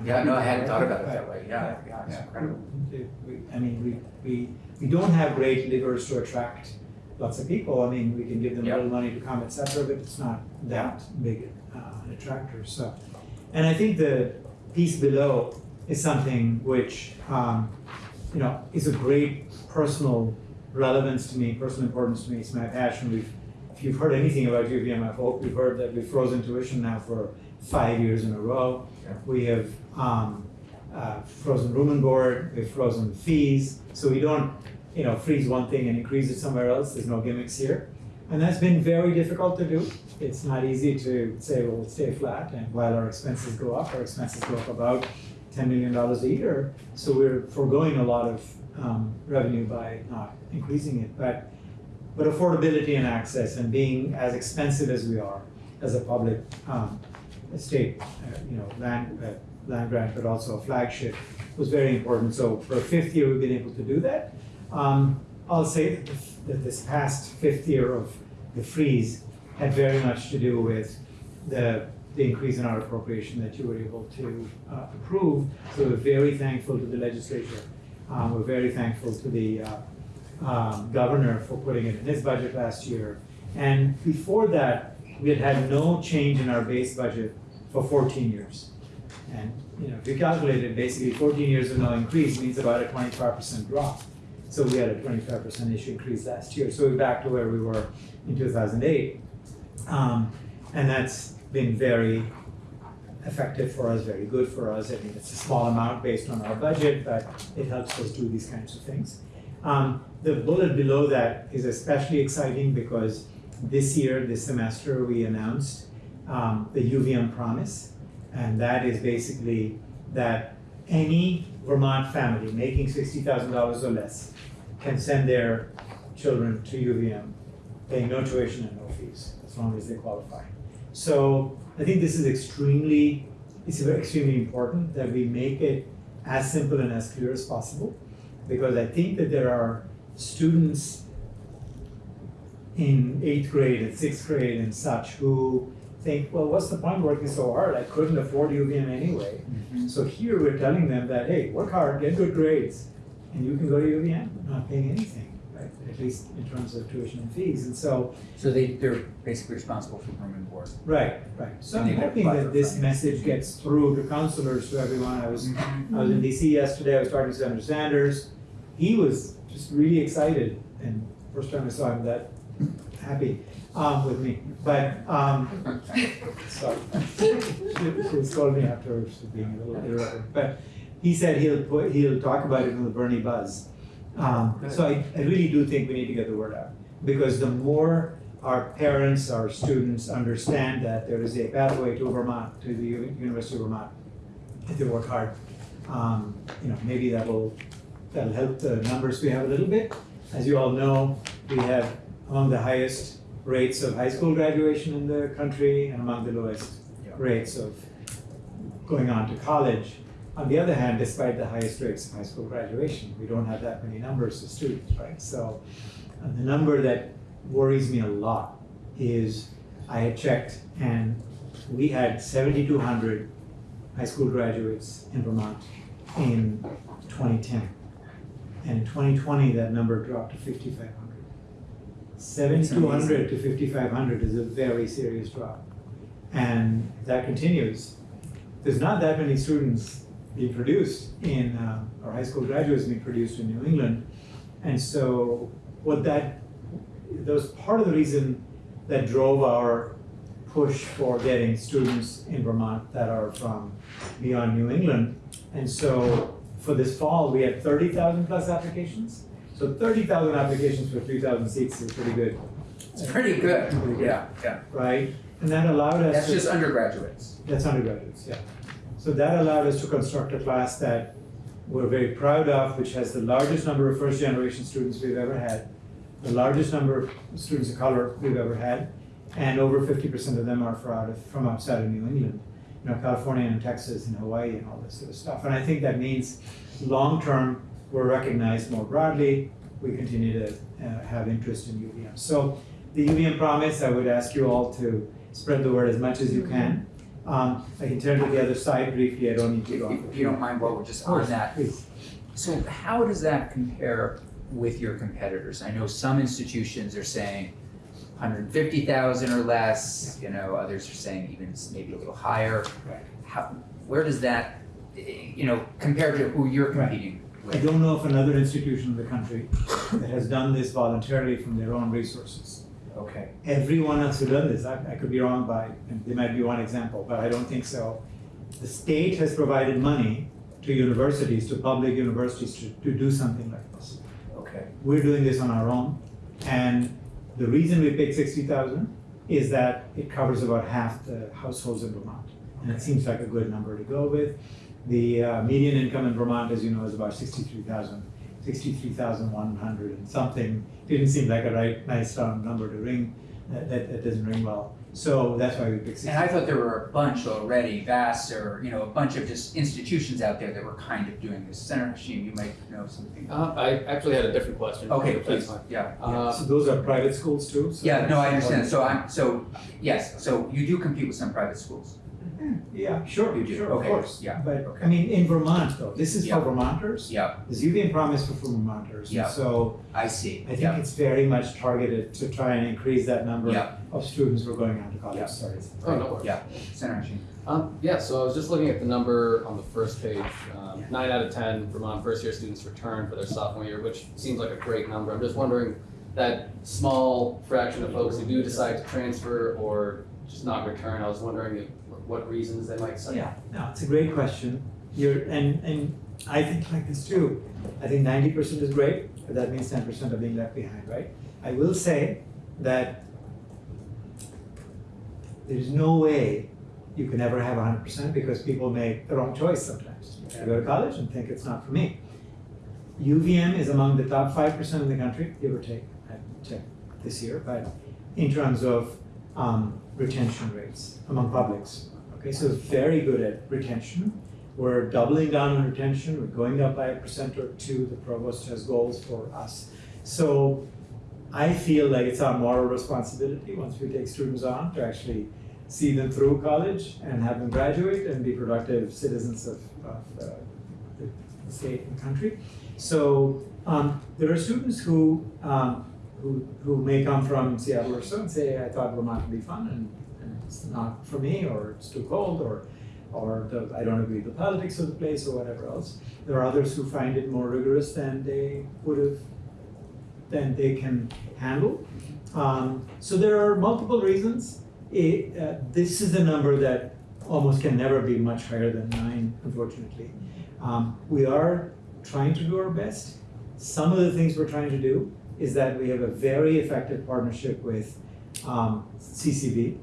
Yeah, no, I hadn't thought about it that way, yeah, yeah, it's incredible. I mean, we, we, we don't have great levers to attract lots of people. I mean, we can give them a little money to come, et cetera, but it's not that big uh, an attractor, so. And I think the piece below is something which, um, you know, is a great personal relevance to me, personal importance to me, it's my passion. We've, if you've heard anything about UVM, I hope you've heard that we've frozen tuition now for five years in a row. Yeah. We have, um, uh, frozen room and board, we've frozen fees, so we don't, you know, freeze one thing and increase it somewhere else, there's no gimmicks here. And that's been very difficult to do. It's not easy to say, well, let's stay flat, and while our expenses go up, our expenses go up about ten million dollars a year. So we're foregoing a lot of um, revenue by not increasing it, but, but affordability and access and being as expensive as we are as a public, um, state, uh, you know, land, uh, land grant, but also a flagship was very important. So for fifth year, we've been able to do that. Um, I'll say that, that this past fifth year of the freeze had very much to do with the, the increase in our appropriation that you were able to uh, approve. So we're very thankful to the legislature. Um, we're very thankful to the uh, um, governor for putting it in his budget last year. And before that, we had had no change in our base budget for fourteen years. And, you know, if you calculate it, basically fourteen years of no increase means about a twenty-five percent drop. So we had a twenty-five percent issue increase last year, so we're back to where we were in two thousand eight. Um, and that's been very effective for us, very good for us. I mean, it's a small amount based on our budget, but it helps us do these kinds of things. Um, the bullet below that is especially exciting because this year, this semester, we announced um, the UVM promise. And that is basically that any Vermont family making sixty thousand dollars or less can send their children to UVM, paying no tuition and no fees, as long as they qualify. So I think this is extremely, it's very extremely important that we make it as simple and as clear as possible. Because I think that there are students in eighth grade and sixth grade and such who think, well, what's the point working so hard? I couldn't afford UVM anyway. Mm-hmm. So here we're telling them that, hey, work hard, get good grades, and you can go to UVM, not paying anything? At least in terms of tuition and fees. And so So they, they're basically responsible for room and board. Right, right. So I'm hoping that this message gets through to counselors, to everyone. I was, I was in DC yesterday, I was talking to Senator Sanders. He was just really excited, and first time I saw him that happy, um, with me. But, um, sorry. She, she calling me afterwards for being a little irreverent. But he said he'll put, he'll talk about it in the Bernie Buzz. Um, so I, I really do think we need to get the word out. Because the more our parents, our students understand that there is a pathway to Vermont, to the U- University of Vermont, if they work hard. Um, you know, maybe that will, that'll help the numbers we have a little bit. As you all know, we have among the highest rates of high school graduation in the country and among the lowest Yeah. rates of going on to college. On the other hand, despite the highest rates of high school graduation, we don't have that many numbers of students, right? So uh, the number that worries me a lot is I had checked and we had seventy-two hundred high school graduates in Vermont in twenty-ten. And in twenty-twenty, that number dropped to fifty-five hundred. Seventy-two hundred to fifty-five hundred is a very serious drop. And that continues. There's not that many students being produced in, uh, or high school graduates being produced in New England. And so what that, that was part of the reason that drove our push for getting students in Vermont that are from beyond New England. And so for this fall, we had thirty thousand plus applications. So thirty thousand applications for three thousand seats is pretty good, It's pretty good, yeah, yeah. right? And that allowed us to. That's just undergraduates. That's undergraduates, yeah. So that allowed us to construct a class that we're very proud of, which has the largest number of first-generation students we've ever had, the largest number of students of color we've ever had, and over fifty percent of them are from outside of New England. You know, California and Texas and Hawaii and all this sort of stuff. And I think that means long-term, we're recognized more broadly, we continue to uh, have interest in UVM. So the UVM promise, I would ask you all to spread the word as much as you can. Um, I can turn to the other side briefly, I don't need to If go. you- if you don't mind, while we're just on that, Please. So how does that compare with your competitors? I know some institutions are saying hundred and fifty thousand or less, you know, others are saying even maybe a little higher. Right. How, where does that, you know, compared to who you're Right. competing I don't know of another institution in the country that has done this voluntarily from their own resources. Okay, Everyone else who done this, I, I could be wrong by, and there might be one example, but I don't think so. The state has provided money to universities, to public universities to, to do something like this. okay, We're doing this on our own, and the reason we picked sixty thousand is that it covers about half the households in Vermont. And it seems like a good number to go with. The uh, median income in Vermont, as you know, is about sixty-three thousand, sixty-three thousand one hundred and something. Didn't seem like a right, nice round number to ring, that, that, that doesn't ring well. So that's why we picked sixty. and I thought there were a bunch already, Vassar, you know, a bunch of just institutions out there that were kind of doing this. Senator Hashim, you might know something. Uh, I actually had a different question. Okay, That's please, fine. yeah. Uh, So those are private schools too? so Yeah, no, I understand, so I'm, so, yes, so you do compete with some private schools? Yeah, sure, You do, sure, of okay, course. yeah, But, okay. I mean, in Vermont though, this is Yeah. for Vermonters. Yeah, This UVM promise for Vermonters. Yeah. So I see, I think yeah, it's very much targeted to try and increase that number Yeah. of students who are going on to college Yeah. studies. Oh, no worries. yeah, Senator Hashim. Um, yeah, so I was just looking at the number on the first page. Um, nine out of ten Vermont first-year students return for their sophomore year, which seems like a great number. I'm just wondering that small fraction of folks who do decide to transfer or just not return. I was wondering if, what reasons they might cite. Yeah, no, it's a great question. You're, and, and I think like this too. I think ninety percent is great, but that means ten percent are being left behind, right? I will say that there's no way you can ever have hundred percent because people make the wrong choice sometimes. They go to college and think it's not for me. UVM is among the top five percent in the country, give or take, I checked this year, but in terms of um, retention rates among publics. Okay, so very good at retention. We're doubling down on retention, we're going up by a percent or two, the provost has goals for us. So I feel like it's our moral responsibility, once we take students on, to actually see them through college and have them graduate and be productive citizens of, of uh, the state and country. So um, there are students who, um, who, who may come from Seattle or so and say, I thought Vermont would be fun and it's not for me, or it's too cold, or, or the, I don't agree with the politics of the place, or whatever else. There are others who find it more rigorous than they would have, than they can handle. Um, so there are multiple reasons. It, uh, this is a number that almost can never be much higher than nine, unfortunately. Um, we are trying to do our best. Some of the things we're trying to do is that we have a very effective partnership with um, CCV,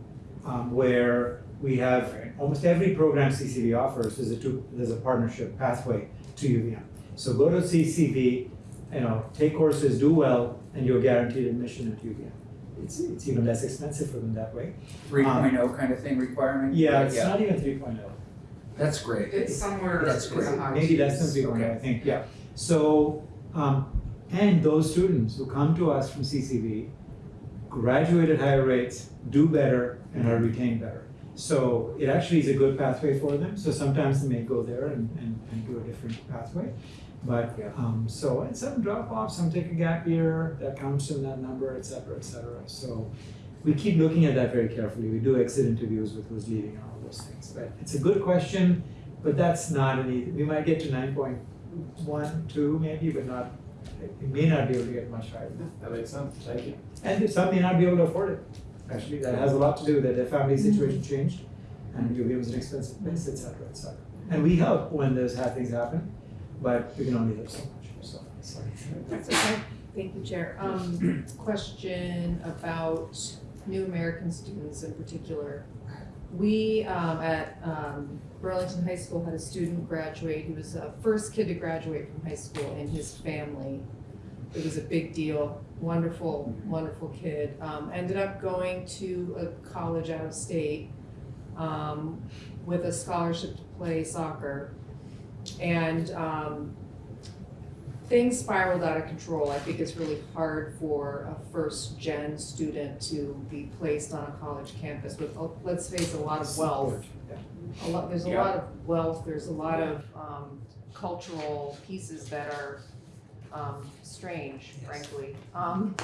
um, where we have almost every program CCV offers is a two, there's a partnership pathway to UVM. So go to CCV, you know, take courses, do well, and you're guaranteed admission at UVM. It's, it's even less expensive for them that way. Three oh kind of thing requirement? Yeah, it's not even 3.0. That's great. It's somewhere, That's great. Maybe less than three point oh, I think, yeah. So, um, and those students who come to us from CCV graduate at higher rates, do better, and are retained better. So it actually is a good pathway for them, so sometimes they may go there and, and, and do a different pathway. But, Yeah. um, so, and some drop off, some take a gap year, that counts in that number, et cetera, et cetera. So we keep looking at that very carefully. We do exit interviews with who's leaving and all those things. But it's a good question, but that's not an easy, we might get to nine point one, two maybe, but not, we may not be able to get much higher that. That makes sense. Thank you. And some may not be able to afford it. Actually, that has a lot to do that their family situation changed and UVM is an expensive place, etc., cetera, et cetera. And we help when those hard things happen, but we can only help so much, so, sorry. That's okay. Thank you, Chair. Um, question about new American students in particular. We, um, at, um, Burlington High School had a student graduate, he was the first kid to graduate from high school in his family. It was a big deal, wonderful, wonderful kid. Um, ended up going to a college out of state, um, with a scholarship to play soccer. And, um, things spiraled out of control. I think it's really hard for a first gen student to be placed on a college campus with, oh, let's face a lot of wealth. A lot, there's a Yeah. lot of wealth, there's a lot of, um, cultural pieces that are, um, strange, frankly. Um,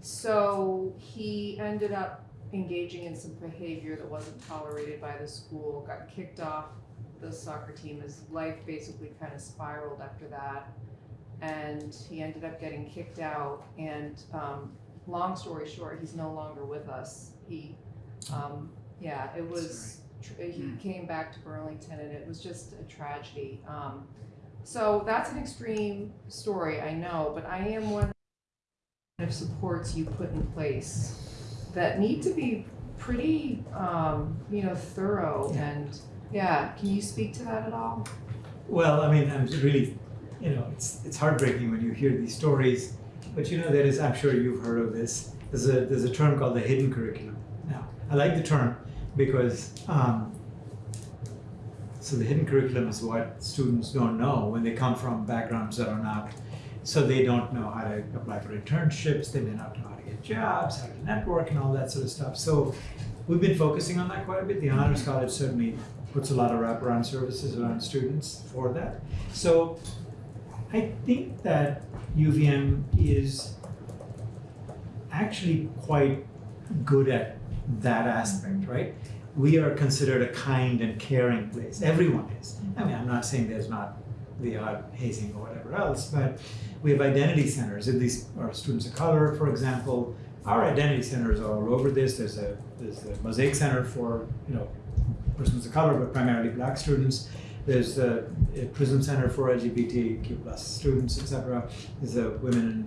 so he ended up engaging in some behavior that wasn't tolerated by the school, got kicked off the soccer team. His life basically kind of spiraled after that. And he ended up getting kicked out. And um, long story short, he's no longer with us. He, um, yeah, it was, tr- he came back to Burlington and it was just a tragedy. Um, so that's an extreme story, I know, but I am one of supports you put in place that need to be pretty, um, you know, thorough and, yeah, can you speak to that at all? Well, I mean, I'm really, you know, it's it's heartbreaking when you hear these stories, but you know, there is, I'm sure you've heard of this. There's a there's a term called the hidden curriculum. Now, I like the term because um, so the hidden curriculum is what students don't know when they come from backgrounds that are not. So they don't know how to apply for internships. They may not know how to get jobs, how to network, and all that sort of stuff. So we've been focusing on that quite a bit. The Honors College certainly puts a lot of wraparound services around students for that. So I think that UVM is actually quite good at that aspect, right? We are considered a kind and caring place. Everyone is. I mean, I'm not saying there's not the odd hazing or whatever else, but we have identity centers. At least our students of color, for example, our identity centers are all over this. There's a there's a mosaic center for you know persons of color, but primarily black students. There's a, a Prism Center for LGBTQ plus students, etc. There's a Women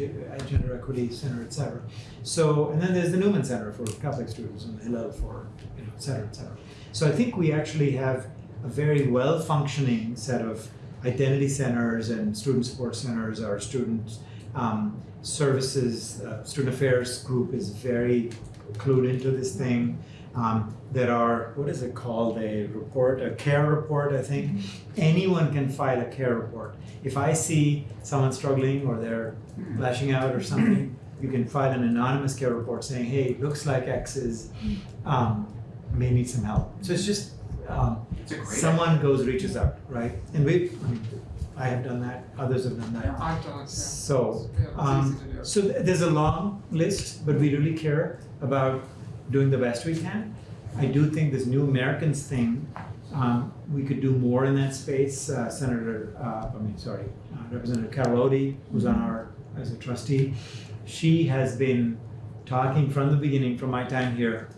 uh, Gender Equity Center, etc. So, and then there's the Newman Center for Catholic students and Hillel for, you know, et cetera, et cetera. So I think we actually have a very well functioning set of identity centers and student support centers. Our student um, services, uh, student affairs group is very clued into this thing. Um, there are, what is it called, a report, a care report, I think. Anyone can file a care report. If I see someone struggling or they're lashing out or something, you can file an anonymous care report saying, hey, it looks like X is, um, may need some help. So it's just, um, someone goes, reaches out, right? And we, I mean, I have done that, others have done that. I've done it, yeah. So, Yeah, um, do. so th- there's a long list, but we really care about doing the best we can. I do think this New Americans thing, um, we could do more in that space. Uh, Senator, uh, I mean, sorry, uh, Representative Carol who's on our, as a trustee, she has been talking from the beginning, from my time here,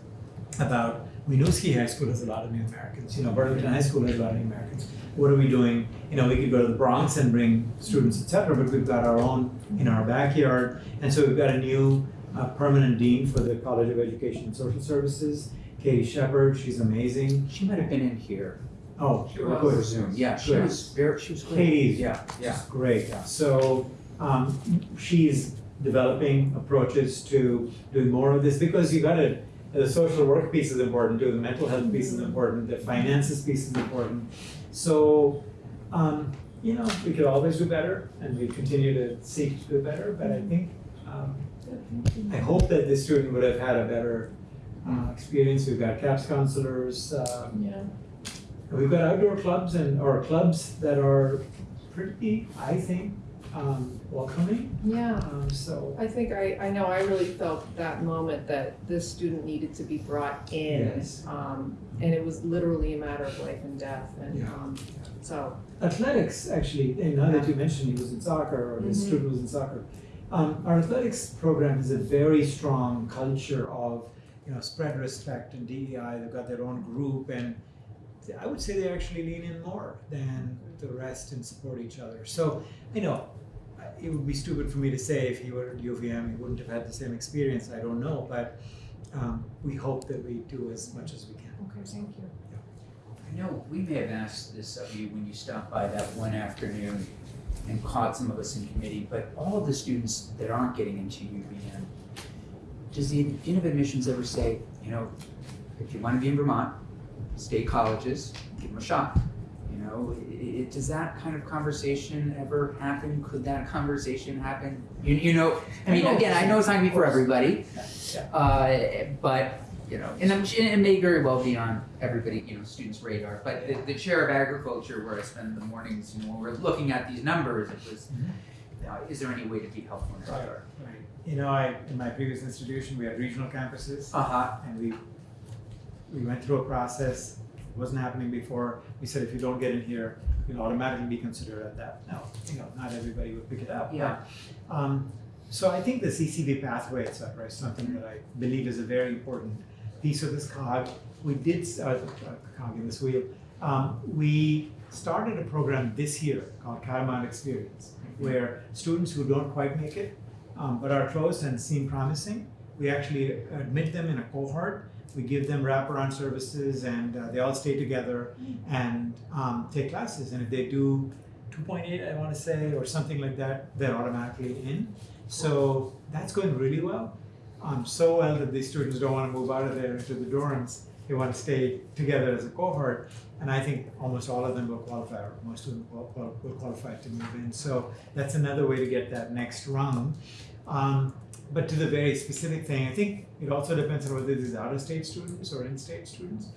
about Winooski High School has a lot of New Americans. You know, Burlington High School has a lot of New Americans. What are we doing? You know, we could go to the Bronx and bring students, et cetera, but we've got our own in our backyard. And so we've got a new uh, permanent dean for the College of Education and Social Services, Katie Shepherd. She's amazing. She might have been in here Oh, She good. was. over Zoom. Yeah, she Good. was very, she was great. Katie's Yeah, yeah. She's great. So um, she's developing approaches to doing more of this because you got to. The social work piece is important too. The mental health piece is important. The finances piece is important. So, um, you know, we could always do better, and we continue to seek to do better. But I think um, I hope that this student would have had a better uh, experience. We've got CAPS counselors. Um, Yeah. We've got outdoor clubs and, or clubs that are pretty, I think, um, welcoming, Yeah. um, so. I think I, I know I really felt that moment that this student needed to be brought in. Yes. Um, and it was literally a matter of life and death and, Yeah. um, so, Athletics, actually, and now that you mentioned he was in soccer, or this Mhm. student was in soccer, um, our athletics program has a very strong culture of, you know, spread respect and DEI, they've got their own group, and I would say they actually lean in more than the rest and support each other. So, you know, it would be stupid for me to say if he were at UVM, he wouldn't have had the same experience, I don't know, but um, we hope that we do as much as we can. okay, thank you. I know, we may have asked this of you when you stopped by that one afternoon and caught some of us in committee, but all of the students that aren't getting into UVM, does the Dean of Admissions ever say, you know, if you wanna be in Vermont, state colleges, give them a shot, you know, i- i- does that kind of conversation ever happen? Could that conversation happen? You, you know, I mean, again, I know it's not gonna be for everybody. Uh, but, you know, and I'm, it may very well be on everybody, you know, students' radar, but the, the chair of agriculture where I spend the mornings, you know, when we're looking at these numbers, it was, Mhm. uh, is there any way to be helpful in that regard? Right. You know, I, in my previous institution, we had regional campuses Uh-huh, and we, we went through a process, it wasn't happening before. We said if you don't get in here, you'll automatically be considered at that. Now, you know, not everybody would pick it up. Yeah. but, Um, so I think the CCV pathway, et cetera, is something that I believe is a very important piece of this cog. We did, uh, uh, cog in this wheel, um, we started a program this year called Catamount Experience, where students who don't quite make it, um, but are close and seem promising, we actually admit them in a cohort. We give them wraparound services, and uh, they all stay together and um, take classes. And if they do 2.8, I want to say, or something like that, they're automatically in. So that's going really well. Um, so well that these students don't want to move out of there into the dorms. They want to stay together as a cohort. And I think almost all of them will qualify, or most of them will, will, qualify to move in. So that's another way to get that next rung. Um, but to the very specific thing, I think it also depends on whether these are out-of-state students or in-state students.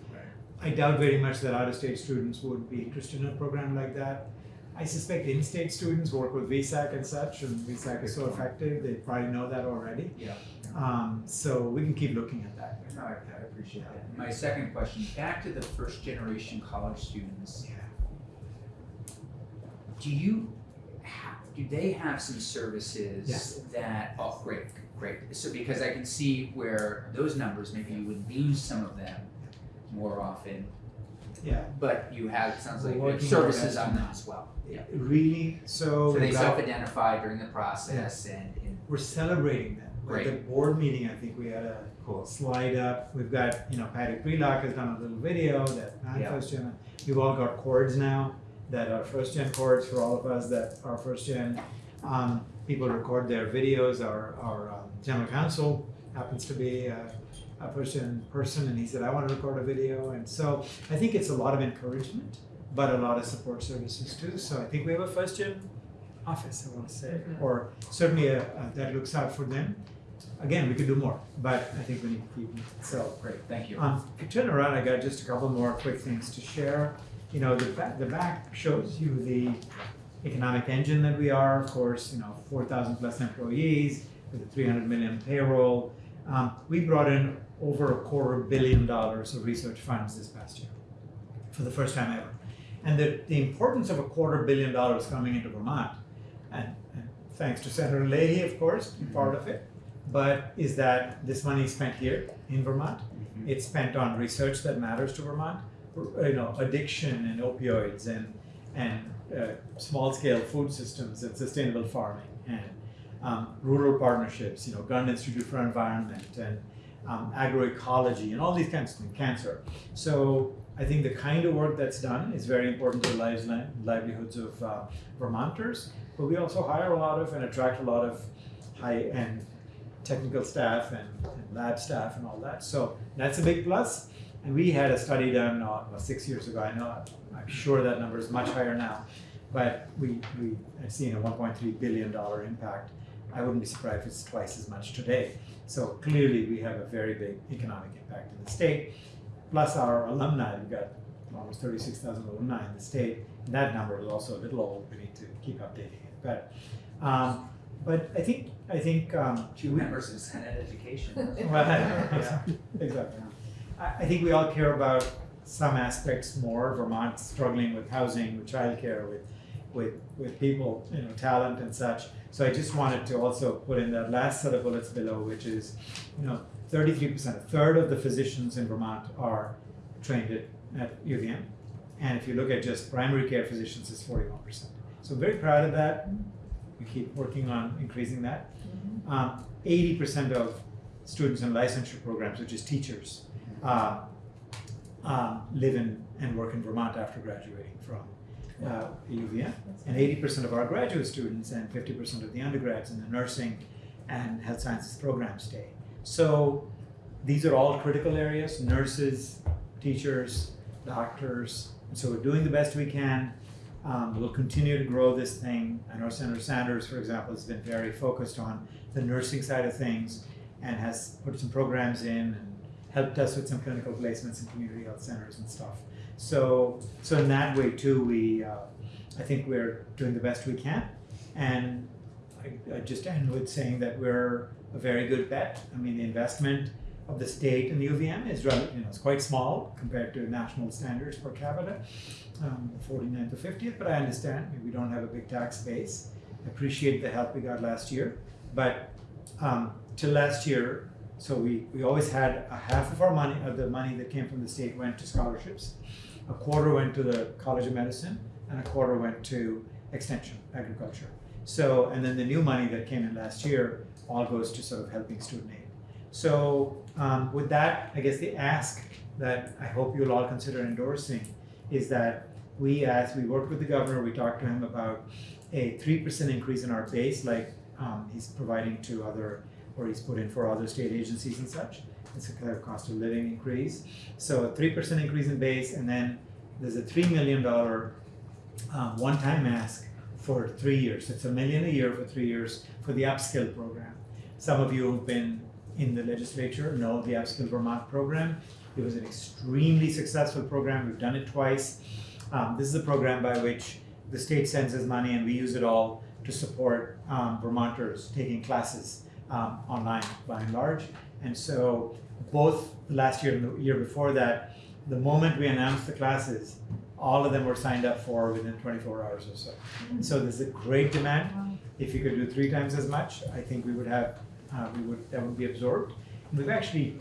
I doubt very much that out-of-state students would be interested in a program like that. I suspect in-state students work with VSAC and such, and VSAC is so effective, they probably know that already. yeah. Um, so we can keep looking at that. No, I, I appreciate that. My second question, back to the first generation college students. Yeah. Do you have, do they have some services Yes. that, oh, great, great. So because I can see where those numbers, maybe you would lose some of them more often, Yeah, but you have, it sounds like, services on them as well. Yeah. really, so. So they self-identify during the process and, and, We're celebrating them. At the board meeting, I think we had a cool. slide up. We've got, you know, Patty Prelock has done a little video that non Yeah. first gen. We've all got cords now that are first gen cords for all of us that are first gen. Um, people record their videos. Our, our um, general counsel happens to be a, a first gen person and he said, I want to record a video. And so I think it's a lot of encouragement, but a lot of support services too. So I think we have a first gen office, I want to say, or certainly a, a, that looks out for them. Again, we could do more, but I think we need to keep it. so. Great, thank you. Um, if you turn around, I got just a couple more quick things to share. You know, the back, the back shows you the economic engine that we are, of course, you know, four thousand plus employees with a three hundred million payroll. Um, we brought in over a quarter billion dollars of research funds this past year, for the first time ever. And the, the importance of a quarter billion dollars coming into Vermont, and, and thanks to Senator Leahy, of course, part of it, but is that this money is spent here in Vermont. It's spent on research that matters to Vermont, you know, addiction and opioids and and uh, small scale food systems and sustainable farming and um, rural partnerships, you know, Gund Institute for Environment and um, agroecology and all these kinds of things, cancer. So I think the kind of work that's done is very important to the lives, livelihoods of uh, Vermonters. But we also hire a lot of and attract a lot of high-end technical staff and, and lab staff and all that. So that's a big plus. And we had a study done uh, six years ago. I know I'm sure that number is much higher now, but we we had seen a 1.3 billion dollar impact. I wouldn't be surprised if it's twice as much today. So clearly, we have a very big economic impact in the state. Plus our alumni, we've got almost 36,000 alumni in the state. And that number is also a little old. We need to keep updating it. But um, but I think I think um, Two members of Senate Education. well, yeah, exactly. I, I think we all care about some aspects more. Vermont struggling with housing, with childcare, with with with people, you know, talent and such. So I just wanted to also put in that last set of bullets below, which is, you know, 33%, a third of the physicians in Vermont are trained at, at UVM. And if you look at just primary care physicians, it's 41%. So very proud of that. We keep working on increasing that. Um, 80% of students in licensure programs, which is teachers, uh, um, live in and work in Vermont after graduating from uh, UVM. And 80% of our graduate students and 50% of the undergrads in the nursing and health sciences programs stay. So these are all critical areas nurses, teachers, doctors, And so we're doing the best we can. Um, we'll continue to grow this thing. I know Senator Sanders, for example, has been very focused on the nursing side of things and has put some programs in and helped us with some clinical placements in community health centers and stuff. So, so in that way too, we, uh, I think we're doing the best we can. And I, I just end with saying that we're a very good bet. I mean, the investment of the state in the UVM is rel- you know, it's quite small compared to national standards per capita, um, 49th to 50th, but I understand we don't have a big tax base. Appreciate the help we got last year, but um, till last year, so we, we always had a half of our money, of the money that came from the state went to scholarships. A quarter went to the College of Medicine and a quarter went to extension, agriculture. So, and then the new money that came in last year all goes to sort of helping student aid. So, um, with that, I guess the ask that I hope you'll all consider endorsing is that we, as we work with the governor, we talked to him about a three percent increase in our base, like um, he's providing to other, or he's put in for other state agencies and such. It's a kind of cost of living increase. So a three percent increase in base, and then there's a three million dollar um, one-time ask for three years. It's a million a year for three years for the upskill program. Some of you who've been in the legislature know the Upskill Vermont program. It was an extremely successful program. We've done it twice. Um, this is a program by which the state sends us money and we use it all to support um, Vermonters taking classes um, online by and large. And so both last year and the year before that, the moment we announced the classes, all of them were signed up for within 24 hours or so. And so there's a great demand. If you could do three times as much, I think we would have, uh, we would that would be absorbed. And we've actually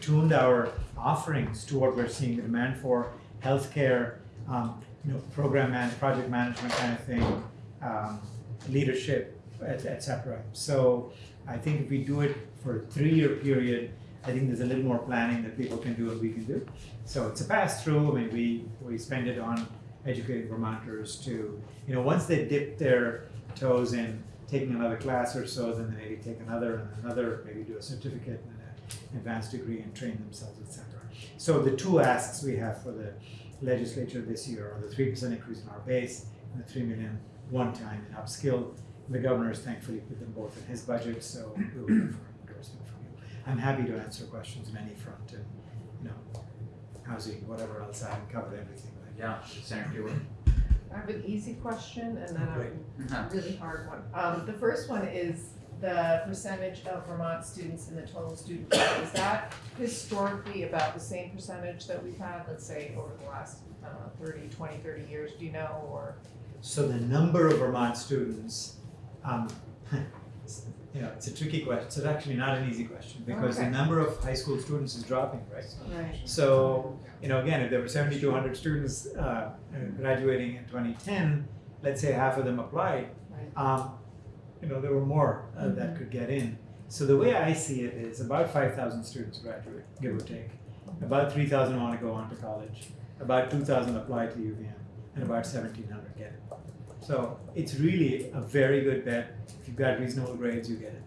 tuned our offerings to what we're seeing the demand for, healthcare, um, you know, program man, project management kind of thing, um, leadership, etc. et. So I think if we do it for a three-year period, I think there's a little more planning that people can do and we can do. So it's a pass through. I mean, we, we spend it on educating Vermonters to, you know, once they dip their toes in taking another class or so, then they maybe take another and another, maybe do a certificate and an advanced degree and train themselves, etc. So the two asks we have for the legislature this year are the three percent increase in our base and the three million one time in upskill. The governor has thankfully put them both in his budget, so we will look for endorsement from you. I'm happy to answer questions on any front and, you know, housing, whatever else, I haven't covered everything. but- Yeah, Senator Hewitt. I have an easy question and then Great. a really hard one. Um, the first one is the percentage of Vermont students in the total student body. Is that historically about the same percentage that we've had, let's say, over the last, I don't know, 30, 20, 30 years, do you know, or? So the number of Vermont students, um, know, it's a tricky question. It's actually not an easy question because the number of high school students is dropping, right? Right. So, you know, again, if there were seventy-two hundred students uh, graduating in twenty ten, let's say half of them applied, Right. um, you know, there were more uh, that could get in. So the way I see it is about five thousand students graduate, give or take. About three thousand want to go on to college. About two thousand apply to UVM, and about seventeen hundred get it. So it's really a very good bet. If you've got reasonable grades, you get it.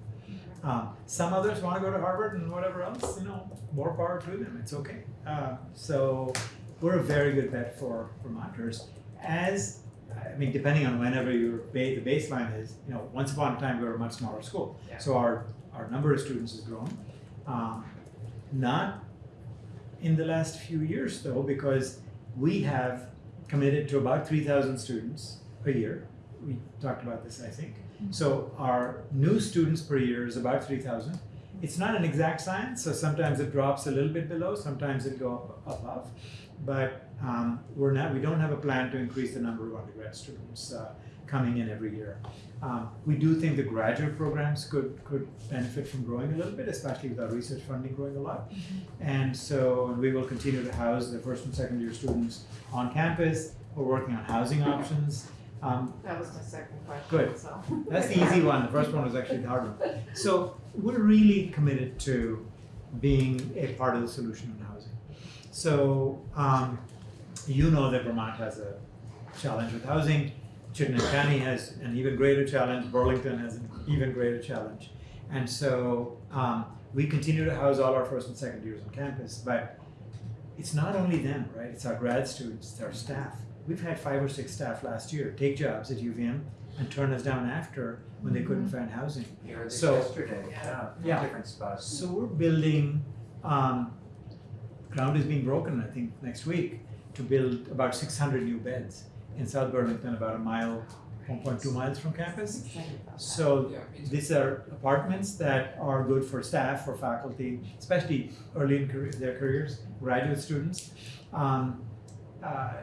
Um, some others want to go to Harvard and whatever else, you know, more power to them. It's okay. Uh, so we're a very good bet for Vermonters. As I mean, depending on whenever your ba- the baseline is, you know, once upon a time we were a much smaller school, Yeah. so our our number of students has grown. Um, not in the last few years though, because we have committed to about three thousand students a year. We talked about this, I think. So our new students per year is about three thousand. It's not an exact science, so sometimes it drops a little bit below, sometimes it go up above. But um, we're not, we don't have a plan to increase the number of undergrad students uh, coming in every year. Um, we do think the graduate programs could could benefit from growing a little bit, especially with our research funding growing a lot. And so and we will continue to house the first and second year students on campus. We're working on housing options. Um, That was my second question, Good. so. that's the easy one. The first one was actually the hard one. So we're really committed to being a part of the solution in housing. So um, you know that Vermont has a challenge with housing. Chittenden County has an even greater challenge. Burlington has an even greater challenge. And so um, we continue to house all our first and second years on campus, but it's not only them, right? It's our grad students, it's our staff. We've had five or six staff last year take jobs at UVM and turn us down after when they couldn't find housing. Here So- yesterday, yeah, Yeah. different spots. So we're building, um, ground is being broken, I think, next week, to build about six hundred new beds in South Burlington, about a mile, one point two miles from campus. So these are apartments that are good for staff, for faculty, especially early in career, their careers, graduate students. Um, uh,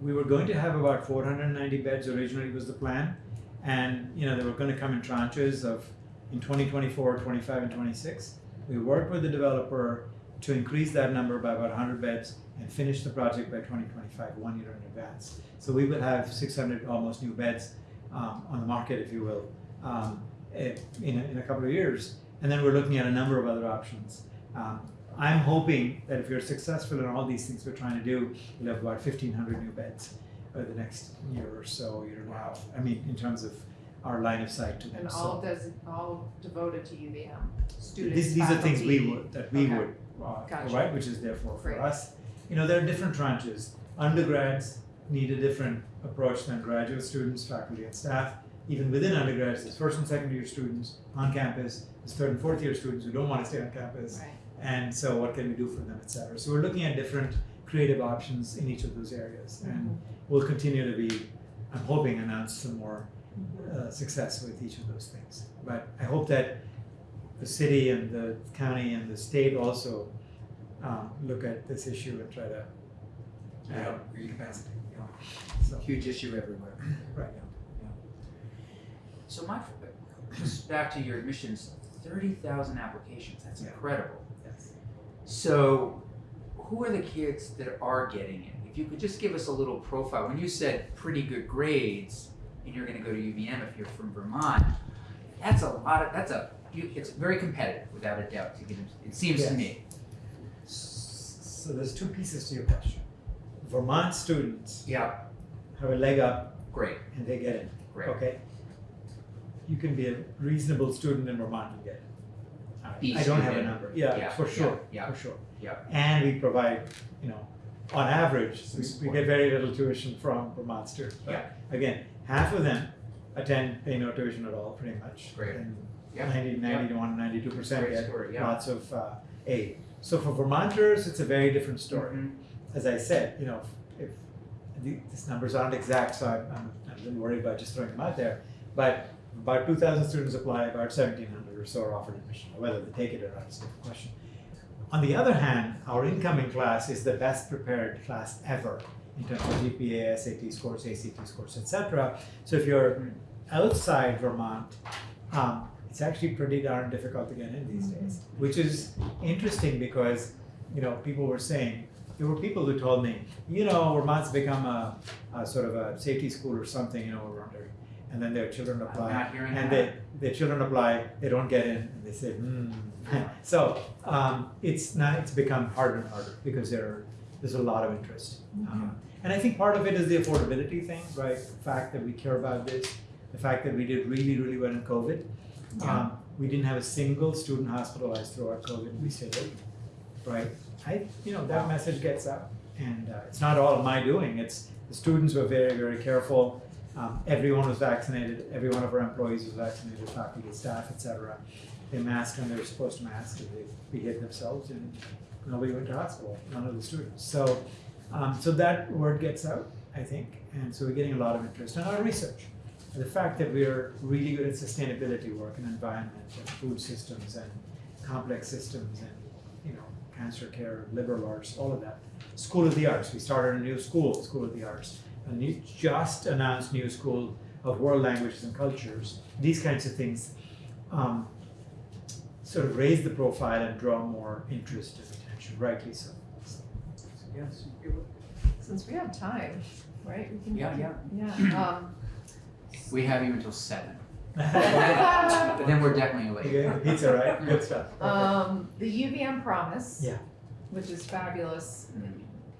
we were going to have about four hundred and ninety beds originally was the plan. And, you know, they were gonna come in tranches of, in 2024, 25, and twenty-six. We worked with the developer to increase that number by about hundred beds and finish the project by twenty twenty-five, one year in advance. So we will have six hundred almost new beds, um, on the market, if you will, um, eh, in, a, in a couple of years. And then we're looking at a number of other options. Um, I'm hoping that if we're successful in all these things we're trying to do, we'll have about fifteen hundred new beds over the next year or so, a half. I mean, in terms of our line of sight to them, And so. all does, all devoted to UVM, students, These, these are things we would, that we Okay. would uh, Gotcha. provide, which is therefore for us. You know, there are different tranches. Undergrads need a different approach than graduate students, faculty and staff. Even within undergrads, there's first and second year students on campus, there's third and fourth year students who don't want to stay on campus. Right. And so what can we do for them, et cetera. So we're looking at different creative options in each of those areas. And we'll continue to be, I'm hoping, announce some more uh, success with each of those things. But I hope that the city and the county and the state also um, look at this issue and try to Yeah. add capacity. you know. So, Huge issue everywhere. right. Now. Yeah. So my, just back to your admissions, thirty thousand applications, that's Yeah. incredible. Yes. So, who are the kids that are getting it? If you could just give us a little profile, when you said pretty good grades, and you're gonna go to UVM if you're from Vermont, that's a lot of, that's a, you, it's very competitive, without a doubt, to get into, it seems to me. So there's two pieces to your question. Vermont students Yeah, have a leg up great, and they get in. great. Okay. You can be a reasonable student in Vermont and get it. I- don't have a student. number. Yeah, Yeah, for yeah, sure. yeah, For sure. yeah. And we provide, you know, on average, Some we, we support. get very little tuition from Vermont students. But Again, half of them attend, pay no tuition at all, pretty much. Great. And Yeah. 90, 91, 92 percent Great get story, yeah. lots of uh, aid. So for Vermonters, it's a very different story Mhm. as I said, you know, if, the, these numbers aren't exact, so I'm, I'm, I'm a little worried about just throwing them out there. But about two thousand students apply, about seventeen hundred or so are offered admission. Whether they take it or not is a different question. On the other hand, our incoming class is the best prepared class ever in terms of GPA, SAT scores, ACT scores, etc. So if you're outside Vermont, um, it's actually pretty darn difficult to get in these days, which is interesting because you know people were saying there were people who told me, you know, Vermont's become a, a sort of a safety school or something, you know, we're wondering. And then their children apply, and that. they, their children apply, they don't get in, and they say, hmm. so um, it's now it's become harder and harder because there are, there's a lot of interest. Um, and I think part of it is the affordability thing, right? The fact that we care about this, the fact that we did really, really well in COVID. Um, we didn't have a single student hospitalized throughout COVID. We stayed open, right? I, you know, that message gets out, and uh, it's not all my doing. It's the students were very, very careful. Um, everyone was vaccinated. Every one of our employees was vaccinated, faculty, staff, etc. They masked when they were supposed to mask, and they behaved themselves, and nobody went to hospital. None of the students. So, um, so that word gets out, I think, and so we're getting a lot of interest in our research. The fact that we're really good at sustainability work and environment and food systems and complex systems and you know cancer care, liberal arts, all of that. School of the Arts. We started a new school, School of the Arts. A new, just announced new school of world languages and cultures. These kinds of things um, sort of raise the profile and draw more interest and attention, rightly so. Yes. Since we have time, right? we can- Yeah, yeah. Yeah, um, We have you until seven, but then we're definitely late. Okay, pizza, right? Good stuff. Okay. Um, the UVM promise. Yeah. Which is fabulous.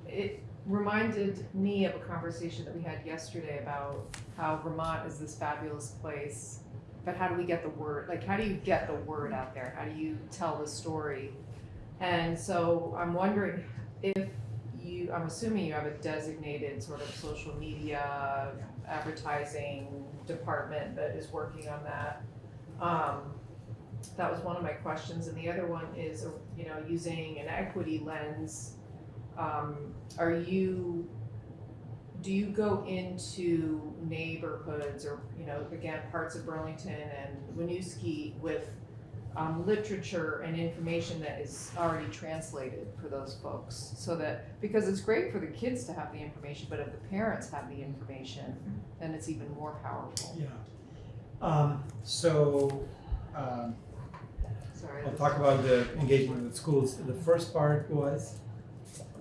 It reminded me of a conversation that we had yesterday about how Vermont is this fabulous place. But how do we get the word, like, how do you get the word out there? How do you tell the story? And so I'm wondering if you, I'm assuming you have a designated sort of social media advertising department that is working on that. Um, that was one of my questions, and the other one is, you know, using an equity lens. Um, are you, do you go into neighborhoods or, you know, again, parts of Burlington and Winooski with um, literature and information that is already translated for those folks so that because it's great for the kids to have the information but if the parents have the information then it's even more powerful Yeah. Um, so, um, sorry I'll talk about the engagement with schools. The first part was,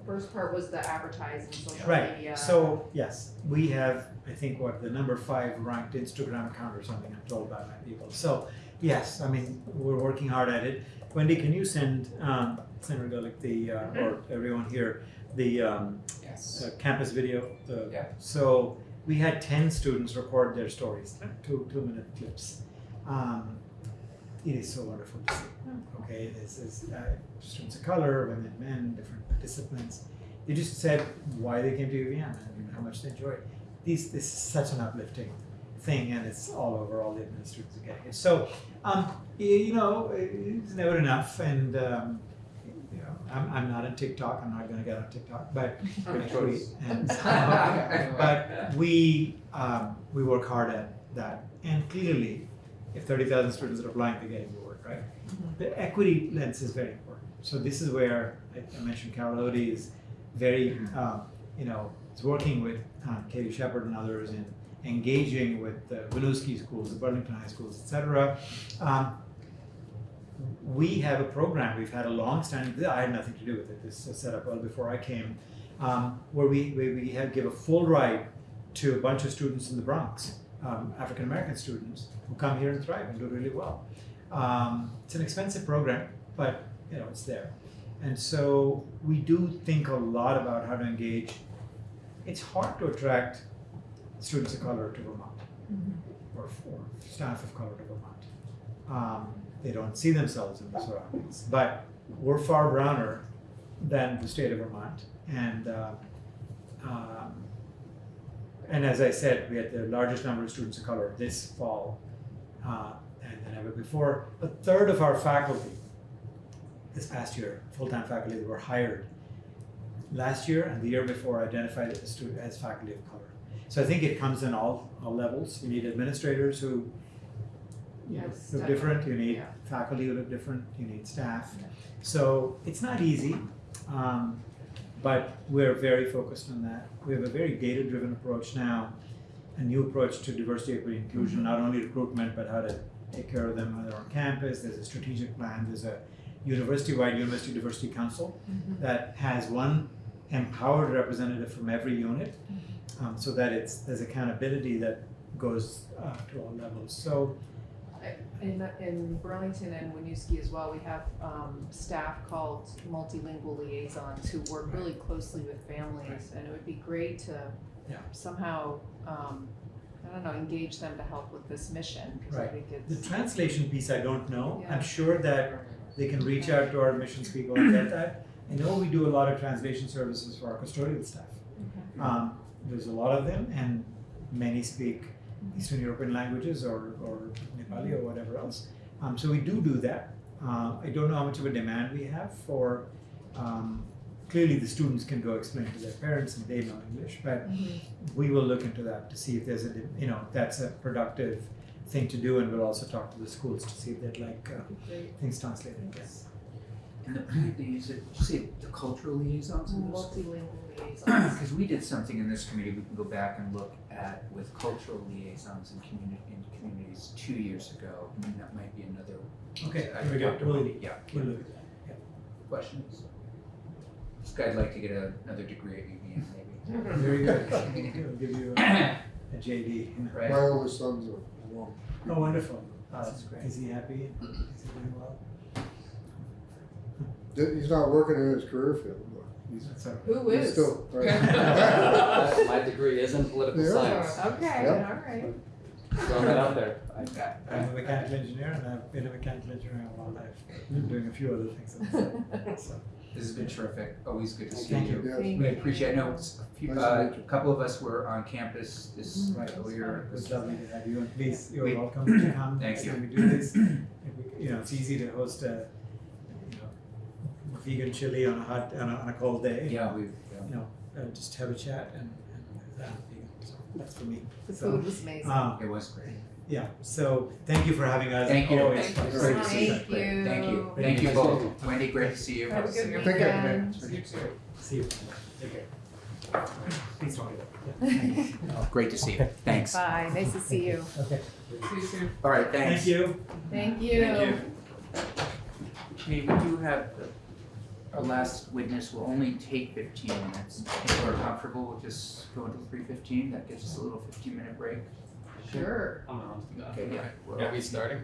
first part was the advertising social right, media so, yes, we have, I think, what, the number five ranked Instagram account or something, I'm told by my people. So, yes, I mean, we're working hard at it. Wendy, can you send, um, Senator Gulick, the, uh, or everyone here, the, um, Yes. uh, campus video? the- Yeah. So, we had ten students record their stories, two, two minute clips. Um, it is so wonderful to see. Okay, this is uh, students of color, women, men, different disciplines. They just said why they came to UVM and how much they enjoyed. These, this is such an uplifting thing, and it's all over. All the administrators are getting it. So, um, you know, it's never enough. And um, you know, I'm, I'm not on TikTok. I'm not going to get on TikTok, but choice. and, but we um, we work hard at that. And clearly, if thirty thousand students are applying, they're getting work, right? The equity lens is very important. So this is where I, mentioned Carol Odie is very, um, you know, is working with um, Katie Shepherd and others in engaging with the Winooski schools, the Burlington High schools, et cetera. Um, we have a program, we've had a long-standing, I had nothing to do with it, this was set up well before I came, um, where we, where we have, give a full ride to a bunch of students in the Bronx, um, African-American students, who come here and thrive and do really well. Um, it's an expensive program, but, you know, it's there. And so we do think a lot about how to engage. It's hard to attract students of color to Vermont, or, or staff of color to Vermont. Um, they don't see themselves in the surroundings, but we're far browner than the state of Vermont, and uh, um, and as I said, we had the largest number of students of color this fall uh, than than ever before. A third of our faculty this past year, full-time faculty that were hired last year and the year before, identified as as faculty of color. So I think it comes in all, all levels. You need administrators who you know, Yes, look different. You need yeah. faculty who look different. You need staff. So it's not easy, um, but we're very focused on that. We have a very data-driven approach now, a new approach to diversity, equity, inclusion. Not only recruitment, but how to take care of them when they're on campus. There's a strategic plan. There's a university-wide University Diversity Council that has one empowered representative from every unit, um, so that it's there's accountability that goes uh, to all levels. So In, in Burlington and Winooski as well, we have um, staff called multilingual liaisons who work really closely with families, and it would be great to Yeah. somehow, um, I don't know, engage them to help with this mission, because I Right. think the translation piece, I don't know. Yeah. I'm sure that they can reach out to our admissions people and get that. I know we do a lot of translation services for our custodial staff. Okay. Um, there's a lot of them, and many speak Eastern European languages or, or Nepali or whatever else. Um, so we do do that. Uh, I don't know how much of a demand we have for. Um, clearly, the students can go explain to their parents and they know English, but Mhm. we will look into that to see if there's a you know that's a productive thing to do, and we'll also talk to the schools to see if they'd like uh, things translated. Yes. And the, they use it, did you say the cultural liaisons in this? Multilingual liaisons. Because we did something in this committee, we can go back and look at with cultural liaisons in community, in communities two years ago. And that might be another. Okay. I Here we go. We'll, about- Yeah, we'll look at that. questions? This guy'd like to get a- another degree at UVM maybe. Very good. We'll give you a, a JD. Right. My oldest son's a alum. Oh, wonderful. Oh, that's great. Is he happy? Is he doing well? He's not working in his career field, but he's, That's all right. Who he's is? still. My degree is in political Yeah. science. Okay, Yep. all right. Throwing that out there. I'm a mechanical engineer and I've been a mechanical engineer all my life. I'm doing a few other things at the same time. So, This has been terrific, always good to see Thank you. you. Yes. Thank We you. appreciate, I know it's a few, Nice to uh, meet a couple of us were on campus this Mm, uh, year. It was lovely to have you, and please, you're We- welcome to come Thank next you. time we do this. If we- You know, it's easy to host a, you know, vegan chili on a hot, on a, on a cold day. Yeah, we've, You know, uh, just have a chat and, and, uh, vegan, so that's for me. The So, food was amazing. Um, it was great. Yeah, so thank you for having us. Thank you. Always Thank you great to see much. you. you. Thank you, Thank thank you you. both. Wendy, great to see you. Have a good Take care. weekend. See you. Take care. Please don't do that. Thank you. Great to see you, thanks. Bye, nice to see you. Okay. See you soon. All right, thanks. Thank you. Thank you. Thank you. Okay, we do have our last witness will only take fifteen minutes. If we're comfortable, we'll just go until three fifteen, that gives us a little fifteen minute break. Sure. I'm on. Okay, yeah. we'll- Are we starting?